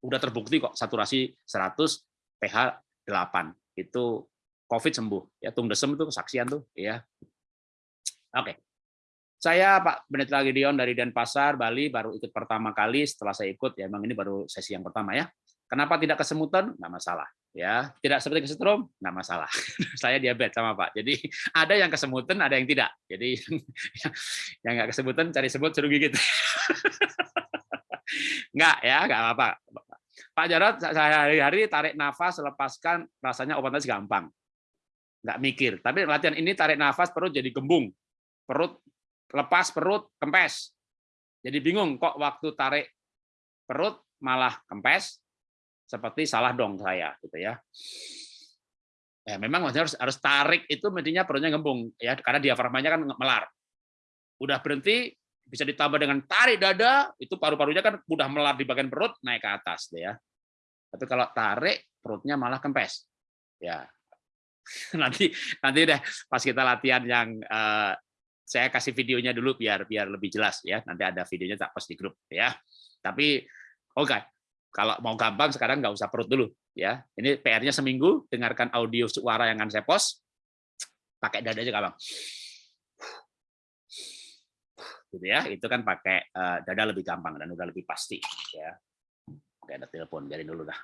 [SPEAKER 1] udah terbukti kok saturasi 100 pH 8 itu COVID sembuh ya tung desem itu kesaksian tuh ya oke okay. Saya Pak Pendeta Gideon dari Denpasar, Bali, baru ikut pertama kali. Setelah saya ikut, ya memang ini baru sesi yang pertama ya. Kenapa tidak kesemutan? Nggak masalah. ya Tidak seperti kesetrum? Nggak masalah. saya diabetes sama Pak. Jadi ada yang kesemutan, ada yang tidak. Jadi yang nggak kesemutan, cari semut, suruh gigit. nggak ya, nggak apa-apa. Pak Jarot, saya hari-hari tarik nafas, lepaskan, rasanya obatnya gampang. Nggak mikir. Tapi latihan ini tarik nafas, perut jadi gembung. Perut lepas perut, kempes. Jadi bingung kok waktu tarik perut malah kempes, seperti salah dong saya gitu ya. Ya, memang harus harus tarik itu mestinya perutnya gembung ya karena diafragmanya kan melar. Udah berhenti bisa ditambah dengan tarik dada itu paru-parunya kan udah melar di bagian perut naik ke atas deh ya. Tapi kalau tarik perutnya malah kempes. Ya. nanti nanti deh pas kita latihan yang uh, saya kasih videonya dulu biar biar lebih jelas ya. Nanti ada videonya tak post di grup ya. Tapi oke, okay. kalau mau gampang sekarang nggak usah perut dulu ya. Ini PR-nya seminggu dengarkan audio suara yang akan saya post. Pakai dada aja gampang. Gitu ya. Itu kan pakai uh, dada lebih gampang dan udah lebih pasti ya. Oke, ada telepon, biarin dulu dah.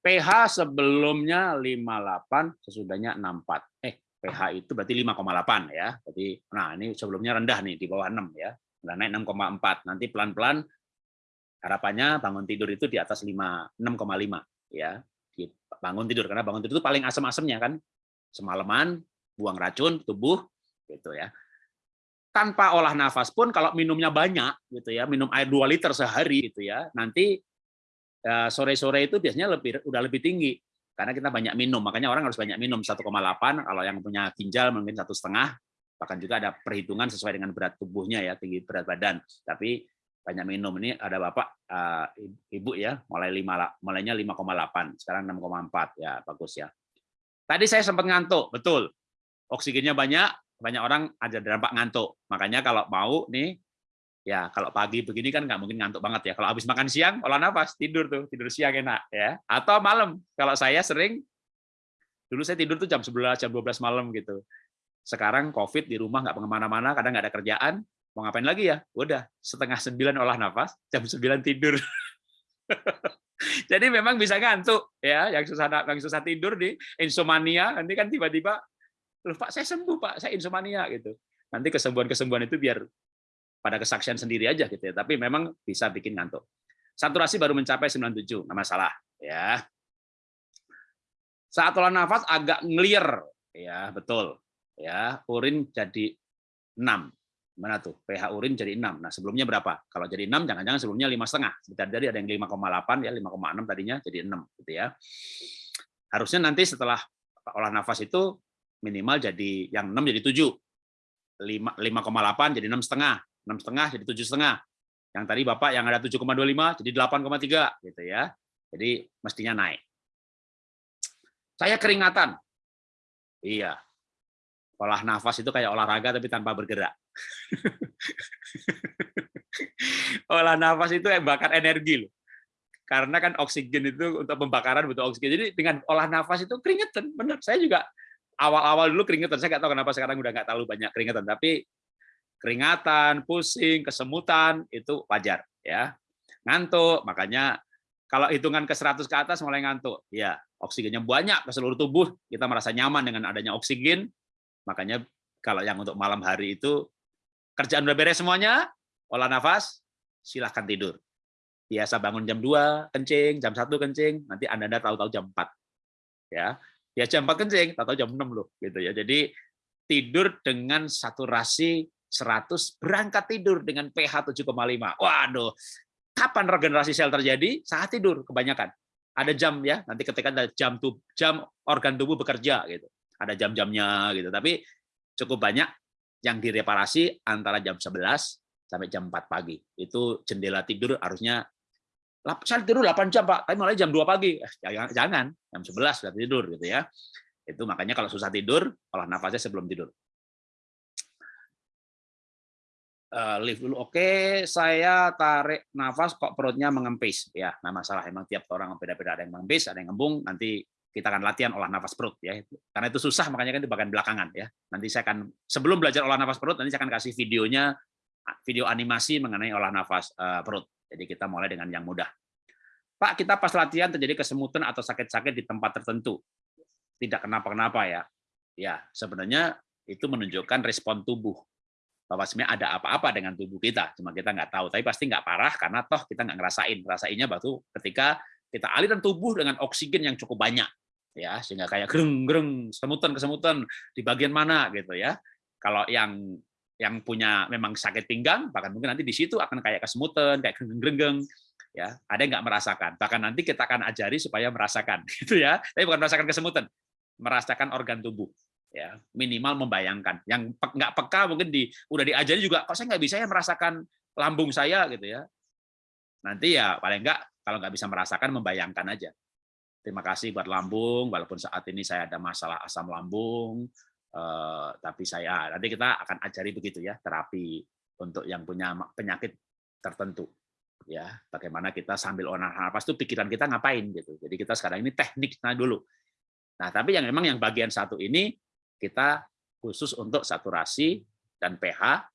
[SPEAKER 1] pH sebelumnya 58, sesudahnya 64. Eh, pH itu berarti 5,8 ya. Jadi nah ini sebelumnya rendah nih di bawah 6 ya. Udah naik 6,4. Nanti pelan-pelan harapannya bangun tidur itu di atas 5 6,5 ya. Bangun tidur karena bangun tidur itu paling asam-asamnya kan. Semalaman buang racun tubuh gitu ya. Tanpa olah nafas pun kalau minumnya banyak gitu ya, minum air 2 liter sehari gitu ya. Nanti eh, sore-sore itu biasanya lebih udah lebih tinggi. Karena kita banyak minum makanya orang harus banyak minum 1,8 kalau yang punya ginjal mungkin satu setengah bahkan juga ada perhitungan sesuai dengan berat tubuhnya ya tinggi berat badan. Tapi banyak minum. Ini ada bapak uh, ibu ya mulai lima mulainya 5,8 sekarang 6,4 ya bagus ya. Tadi saya sempat ngantuk betul. Oksigennya banyak banyak orang ada dampak ngantuk makanya kalau mau nih ya kalau pagi begini kan nggak mungkin ngantuk banget ya. Kalau habis makan siang, olah nafas, tidur tuh, tidur siang enak ya. Atau malam, kalau saya sering, dulu saya tidur tuh jam 11, jam 12 malam gitu. sekarang COVID di rumah nggak ke mana-mana, kadang nggak ada kerjaan, mau ngapain lagi ya? Udah setengah sembilan olah nafas, jam sembilan tidur. Jadi memang bisa ngantuk ya, yang susah yang susah tidur di insomnia, nanti kan tiba-tiba, loh Pak saya sembuh Pak, saya insomnia gitu. Nanti kesembuhan-kesembuhan itu biar pada kesaksian sendiri aja gitu ya, tapi memang bisa bikin ngantuk. Saturasi baru mencapai 97, nggak masalah ya. Saat olah nafas agak ngelir, ya betul. Ya, urin jadi 6. Mana tuh? pH urin jadi 6. Nah, sebelumnya berapa? Kalau jadi 6 jangan-jangan sebelumnya lima setengah. Sebentar tadi ada yang 5,8 ya, 5,6 tadinya jadi 6 gitu ya. Harusnya nanti setelah olah nafas itu minimal jadi yang 6 jadi 7. 5,8 jadi 6 setengah. 6 setengah jadi 7 setengah. Yang tadi Bapak yang ada 7,25 jadi 8,3 gitu ya. Jadi mestinya naik. Saya keringatan. Iya. Olah nafas itu kayak olahraga tapi tanpa bergerak. olah nafas itu bakar energi loh. Karena kan oksigen itu untuk pembakaran butuh oksigen. Jadi dengan olah nafas itu keringetan. Benar. Saya juga awal-awal dulu keringetan. Saya nggak tahu kenapa sekarang udah nggak terlalu banyak keringetan. Tapi keringatan, pusing, kesemutan itu wajar ya. Ngantuk, makanya kalau hitungan ke 100 ke atas mulai ngantuk. Ya, oksigennya banyak ke seluruh tubuh, kita merasa nyaman dengan adanya oksigen, makanya kalau yang untuk malam hari itu kerjaan udah beres semuanya, olah nafas, silahkan tidur. Biasa bangun jam 2 kencing, jam 1 kencing, nanti Anda tahu-tahu jam 4. Ya. Ya jam 4 kencing, tahu-tahu jam 6 loh gitu ya. Jadi tidur dengan saturasi 100 berangkat tidur dengan pH 7,5. Waduh. Kapan regenerasi sel terjadi? Saat tidur kebanyakan ada jam ya nanti ketika ada jam tuh jam organ tubuh bekerja gitu ada jam-jamnya gitu tapi cukup banyak yang direparasi antara jam 11 sampai jam 4 pagi itu jendela tidur harusnya saya tidur 8 jam Pak tapi mulai jam 2 pagi eh, jangan jangan jam 11 sudah tidur gitu ya itu makanya kalau susah tidur olah nafasnya sebelum tidur uh, lift dulu. Oke, saya tarik nafas kok perutnya mengempis. Ya, nah masalah emang tiap orang beda-beda ada yang mengempis, ada yang ngembung. Nanti kita akan latihan olah nafas perut ya. Karena itu susah makanya kan di bagian belakangan ya. Nanti saya akan sebelum belajar olah nafas perut nanti saya akan kasih videonya video animasi mengenai olah nafas uh, perut. Jadi kita mulai dengan yang mudah. Pak, kita pas latihan terjadi kesemutan atau sakit-sakit di tempat tertentu. Tidak kenapa-kenapa ya. Ya, sebenarnya itu menunjukkan respon tubuh bahwa sebenarnya ada apa-apa dengan tubuh kita, cuma kita nggak tahu. Tapi pasti nggak parah karena toh kita nggak ngerasain. Ngerasainnya batu ketika kita alirkan tubuh dengan oksigen yang cukup banyak, ya sehingga kayak gereng-gereng, semutan-kesemutan di bagian mana gitu ya. Kalau yang yang punya memang sakit pinggang, bahkan mungkin nanti di situ akan kayak kesemutan, kayak gereng-gereng, ya. Ada yang nggak merasakan. Bahkan nanti kita akan ajari supaya merasakan, gitu ya. Tapi bukan merasakan kesemutan, merasakan organ tubuh ya. Minimal membayangkan. Yang nggak peka mungkin di udah diajari juga kok saya nggak bisa ya merasakan lambung saya? Gitu ya. Nanti ya paling nggak kalau nggak bisa merasakan membayangkan aja. Terima kasih buat lambung walaupun saat ini saya ada masalah asam lambung eh, tapi saya nanti kita akan ajari begitu ya terapi untuk yang punya penyakit tertentu ya bagaimana kita sambil olah nafas itu pikiran kita ngapain gitu jadi kita sekarang ini tekniknya dulu nah tapi yang memang yang bagian satu ini kita khusus untuk saturasi dan pH.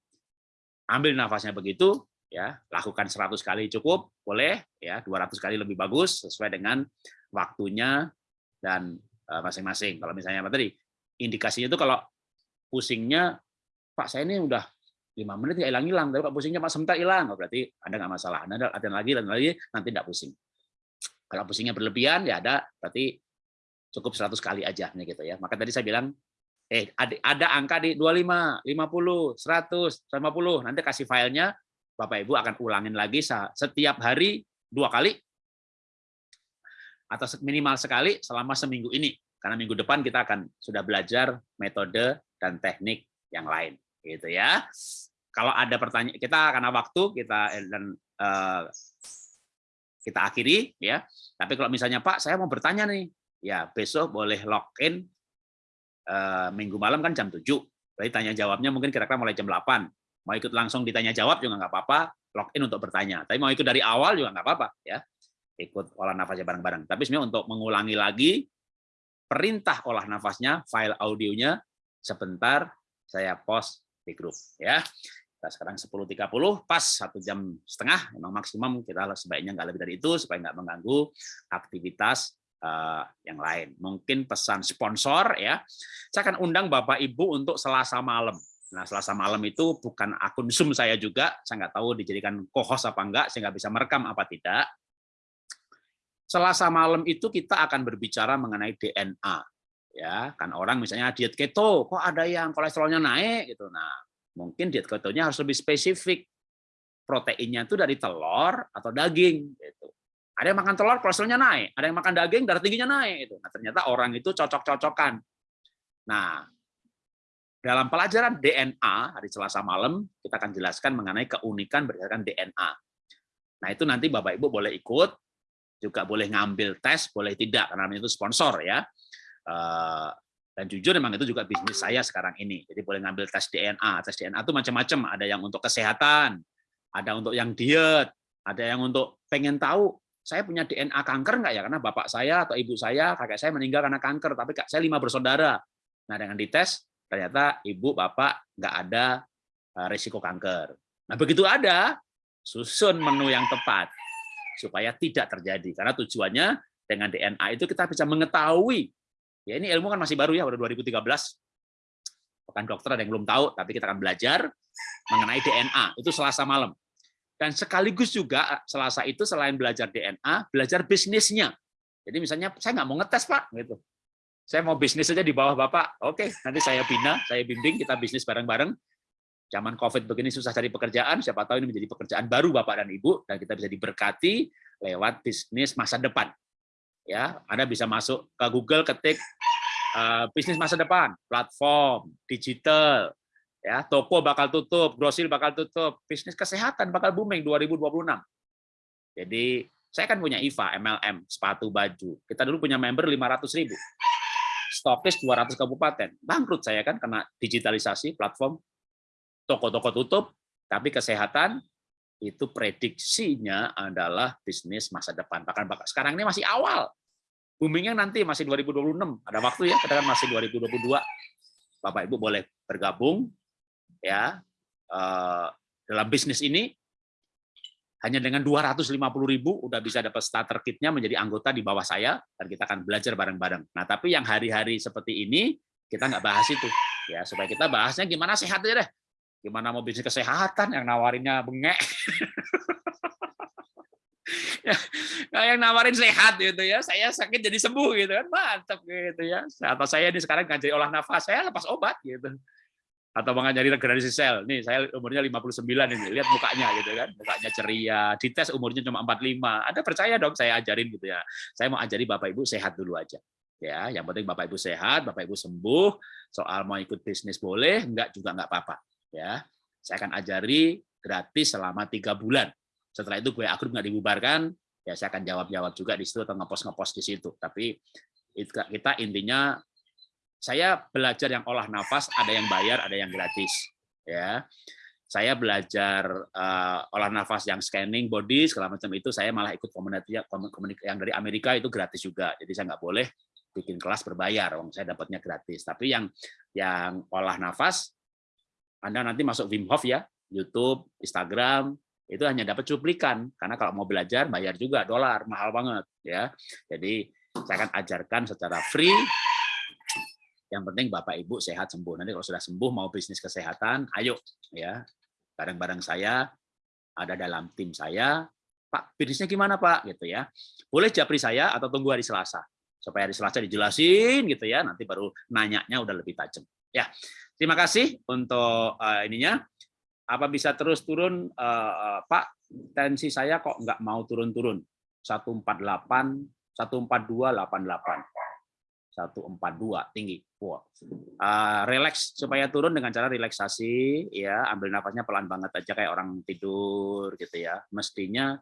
[SPEAKER 1] Ambil nafasnya begitu, ya lakukan 100 kali cukup, boleh, ya 200 kali lebih bagus sesuai dengan waktunya dan eh, masing-masing. Kalau misalnya tadi? Indikasinya itu kalau pusingnya, Pak saya ini udah lima menit nggak hilang-hilang, tapi Pak pusingnya Pak sebentar hilang, oh, berarti Anda nggak masalah. Anda latihan lagi dan lagi, nanti tidak pusing. Kalau pusingnya berlebihan, ya ada, berarti cukup 100 kali aja, gitu ya. Maka tadi saya bilang eh ada, ada angka di 25, 50, 100, 150. Nanti kasih filenya, Bapak Ibu akan ulangin lagi setiap hari dua kali atau minimal sekali selama seminggu ini. Karena minggu depan kita akan sudah belajar metode dan teknik yang lain, gitu ya. Kalau ada pertanyaan, kita karena waktu kita eh, dan uh, kita akhiri ya. Tapi kalau misalnya Pak, saya mau bertanya nih, ya besok boleh login Eh, minggu malam kan jam 7. Berarti tanya jawabnya mungkin kira-kira mulai jam 8. Mau ikut langsung ditanya jawab juga nggak apa-apa, login untuk bertanya. Tapi mau ikut dari awal juga nggak apa-apa ya. Ikut olah nafasnya bareng-bareng. Tapi sebenarnya untuk mengulangi lagi perintah olah nafasnya, file audionya sebentar saya post di grup ya. Kita sekarang 10.30 pas satu jam setengah memang maksimum kita sebaiknya nggak lebih dari itu supaya nggak mengganggu aktivitas uh, yang lain. Mungkin pesan sponsor ya. Saya akan undang Bapak Ibu untuk Selasa malam. Nah, Selasa malam itu bukan akun Zoom saya juga. Saya nggak tahu dijadikan co-host apa enggak, saya nggak bisa merekam apa tidak. Selasa malam itu kita akan berbicara mengenai DNA. Ya, kan orang misalnya diet keto, kok ada yang kolesterolnya naik gitu. Nah, mungkin diet ketonya harus lebih spesifik. Proteinnya itu dari telur atau daging gitu. Ada yang makan telur kolesterolnya naik, ada yang makan daging darah tingginya naik itu. Nah, ternyata orang itu cocok-cocokan. Nah, dalam pelajaran DNA hari Selasa malam kita akan jelaskan mengenai keunikan berdasarkan DNA. Nah, itu nanti Bapak Ibu boleh ikut, juga boleh ngambil tes, boleh tidak karena itu sponsor ya. Eh, dan jujur memang itu juga bisnis saya sekarang ini. Jadi boleh ngambil tes DNA. Tes DNA itu macam-macam. Ada yang untuk kesehatan, ada untuk yang diet, ada yang untuk pengen tahu saya punya DNA kanker nggak ya? Karena bapak saya atau ibu saya, kakek saya meninggal karena kanker, tapi kak saya lima bersaudara. Nah dengan dites ternyata ibu bapak nggak ada eh, risiko kanker. Nah begitu ada, susun menu yang tepat supaya tidak terjadi. Karena tujuannya dengan DNA itu kita bisa mengetahui Ya ini ilmu kan masih baru ya, baru 2013. Bukan dokter ada yang belum tahu, tapi kita akan belajar mengenai DNA. Itu Selasa malam. Dan sekaligus juga Selasa itu selain belajar DNA, belajar bisnisnya. Jadi misalnya saya nggak mau ngetes pak, gitu. Saya mau bisnis saja di bawah bapak. Oke, nanti saya bina, saya bimbing, kita bisnis bareng-bareng. Zaman COVID begini susah cari pekerjaan, siapa tahu ini menjadi pekerjaan baru bapak dan ibu, dan kita bisa diberkati lewat bisnis masa depan. Ya Anda bisa masuk ke Google ketik uh, bisnis masa depan platform digital ya toko bakal tutup grosir bakal tutup bisnis kesehatan bakal booming 2026 jadi saya kan punya IVA MLM sepatu baju. Kita dulu punya member 500 ribu. Stokis 200 kabupaten. Bangkrut saya kan karena digitalisasi platform toko-toko tutup tapi kesehatan itu prediksinya adalah bisnis masa depan. Bahkan sekarang ini masih awal. Boomingnya nanti masih 2026. Ada waktu ya, kita kan masih 2022. Bapak Ibu boleh bergabung ya eh, dalam bisnis ini hanya dengan 250 ribu udah bisa dapat starter kitnya menjadi anggota di bawah saya dan kita akan belajar bareng-bareng. Nah tapi yang hari-hari seperti ini kita nggak bahas itu ya supaya kita bahasnya gimana sehat aja deh Gimana mau bisnis kesehatan yang nawarinnya bengek. nah, yang nawarin sehat gitu ya, saya sakit jadi sembuh gitu kan, mantap gitu ya. Atau saya ini sekarang ngajari olah nafas, saya lepas obat gitu. Atau mengajari regenerasi sel, nih saya umurnya 59 ini, lihat mukanya gitu kan, mukanya ceria, dites umurnya cuma 45. Ada percaya dong saya ajarin gitu ya. Saya mau ajari Bapak Ibu sehat dulu aja. Ya, yang penting Bapak Ibu sehat, Bapak Ibu sembuh, soal mau ikut bisnis boleh, enggak juga enggak apa-apa ya. Saya akan ajari gratis selama tiga bulan. Setelah itu gue akun nggak dibubarkan ya saya akan jawab jawab juga di situ atau ngepost ngepost di situ. Tapi kita intinya saya belajar yang olah nafas ada yang bayar ada yang gratis ya. Saya belajar uh, olah nafas yang scanning body segala macam itu saya malah ikut komunitas yang dari Amerika itu gratis juga. Jadi saya nggak boleh bikin kelas berbayar saya dapatnya gratis. Tapi yang yang olah nafas anda nanti masuk Wim Hof ya, YouTube, Instagram, itu hanya dapat cuplikan. Karena kalau mau belajar, bayar juga, dolar, mahal banget. ya. Jadi saya akan ajarkan secara free, yang penting Bapak Ibu sehat sembuh. Nanti kalau sudah sembuh mau bisnis kesehatan, ayo ya bareng-bareng saya ada dalam tim saya. Pak, bisnisnya gimana Pak? Gitu ya. Boleh japri saya atau tunggu hari Selasa supaya hari Selasa dijelasin gitu ya. Nanti baru nanyanya udah lebih tajam. Ya, Terima kasih untuk uh, ininya. Apa bisa terus turun, uh, Pak? Tensi saya kok nggak mau turun-turun. 148, 142, 88. 142 tinggi. Wow. Uh, relax supaya turun dengan cara relaksasi ya, ambil nafasnya pelan banget aja kayak orang tidur gitu ya. Mestinya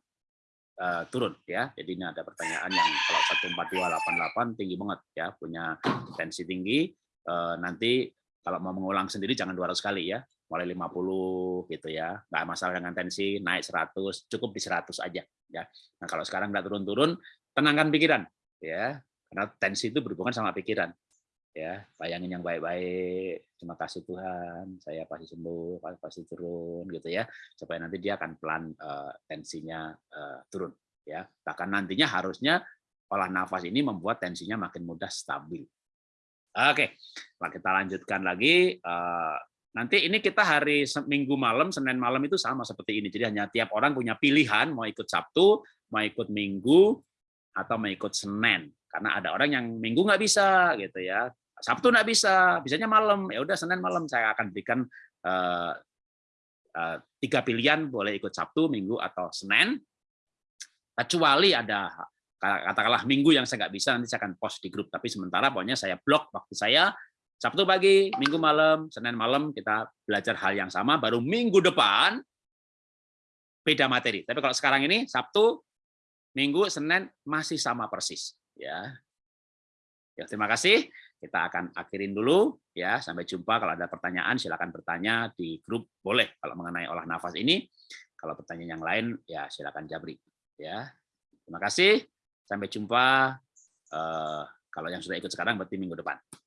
[SPEAKER 1] uh, turun ya. Jadi ini ada pertanyaan yang kalau 14288 tinggi banget ya, punya tensi tinggi uh, nanti kalau mau mengulang sendiri jangan 200 kali ya, mulai 50 gitu ya. Nggak masalah dengan tensi, naik 100, cukup di 100 aja ya. Nah, kalau sekarang nggak turun-turun, tenangkan pikiran ya. Karena tensi itu berhubungan sama pikiran. ya bayangin yang baik-baik terima kasih Tuhan saya pasti sembuh pasti turun gitu ya supaya nanti dia akan pelan uh, tensinya uh, turun ya bahkan nantinya harusnya olah nafas ini membuat tensinya makin mudah stabil oke nah, kita lanjutkan lagi. Uh, nanti ini kita hari minggu malam senin malam itu sama seperti ini. Jadi hanya tiap orang punya pilihan mau ikut sabtu mau ikut minggu atau mau ikut senin. Karena ada orang yang minggu nggak bisa gitu ya. Sabtu nggak bisa bisanya malam. Ya udah senin malam saya akan berikan uh, uh, tiga pilihan boleh ikut sabtu minggu atau senin. Kecuali ada katakanlah minggu yang saya nggak bisa nanti saya akan post di grup tapi sementara pokoknya saya blok waktu saya sabtu pagi minggu malam senin malam kita belajar hal yang sama baru minggu depan beda materi tapi kalau sekarang ini sabtu minggu senin masih sama persis ya. Ya, terima kasih. Kita akan akhirin dulu ya. Sampai jumpa kalau ada pertanyaan silakan bertanya di grup boleh kalau mengenai olah nafas ini. Kalau pertanyaan yang lain ya silakan jabri ya. Terima kasih. Sampai jumpa eh, kalau yang sudah ikut sekarang berarti minggu depan.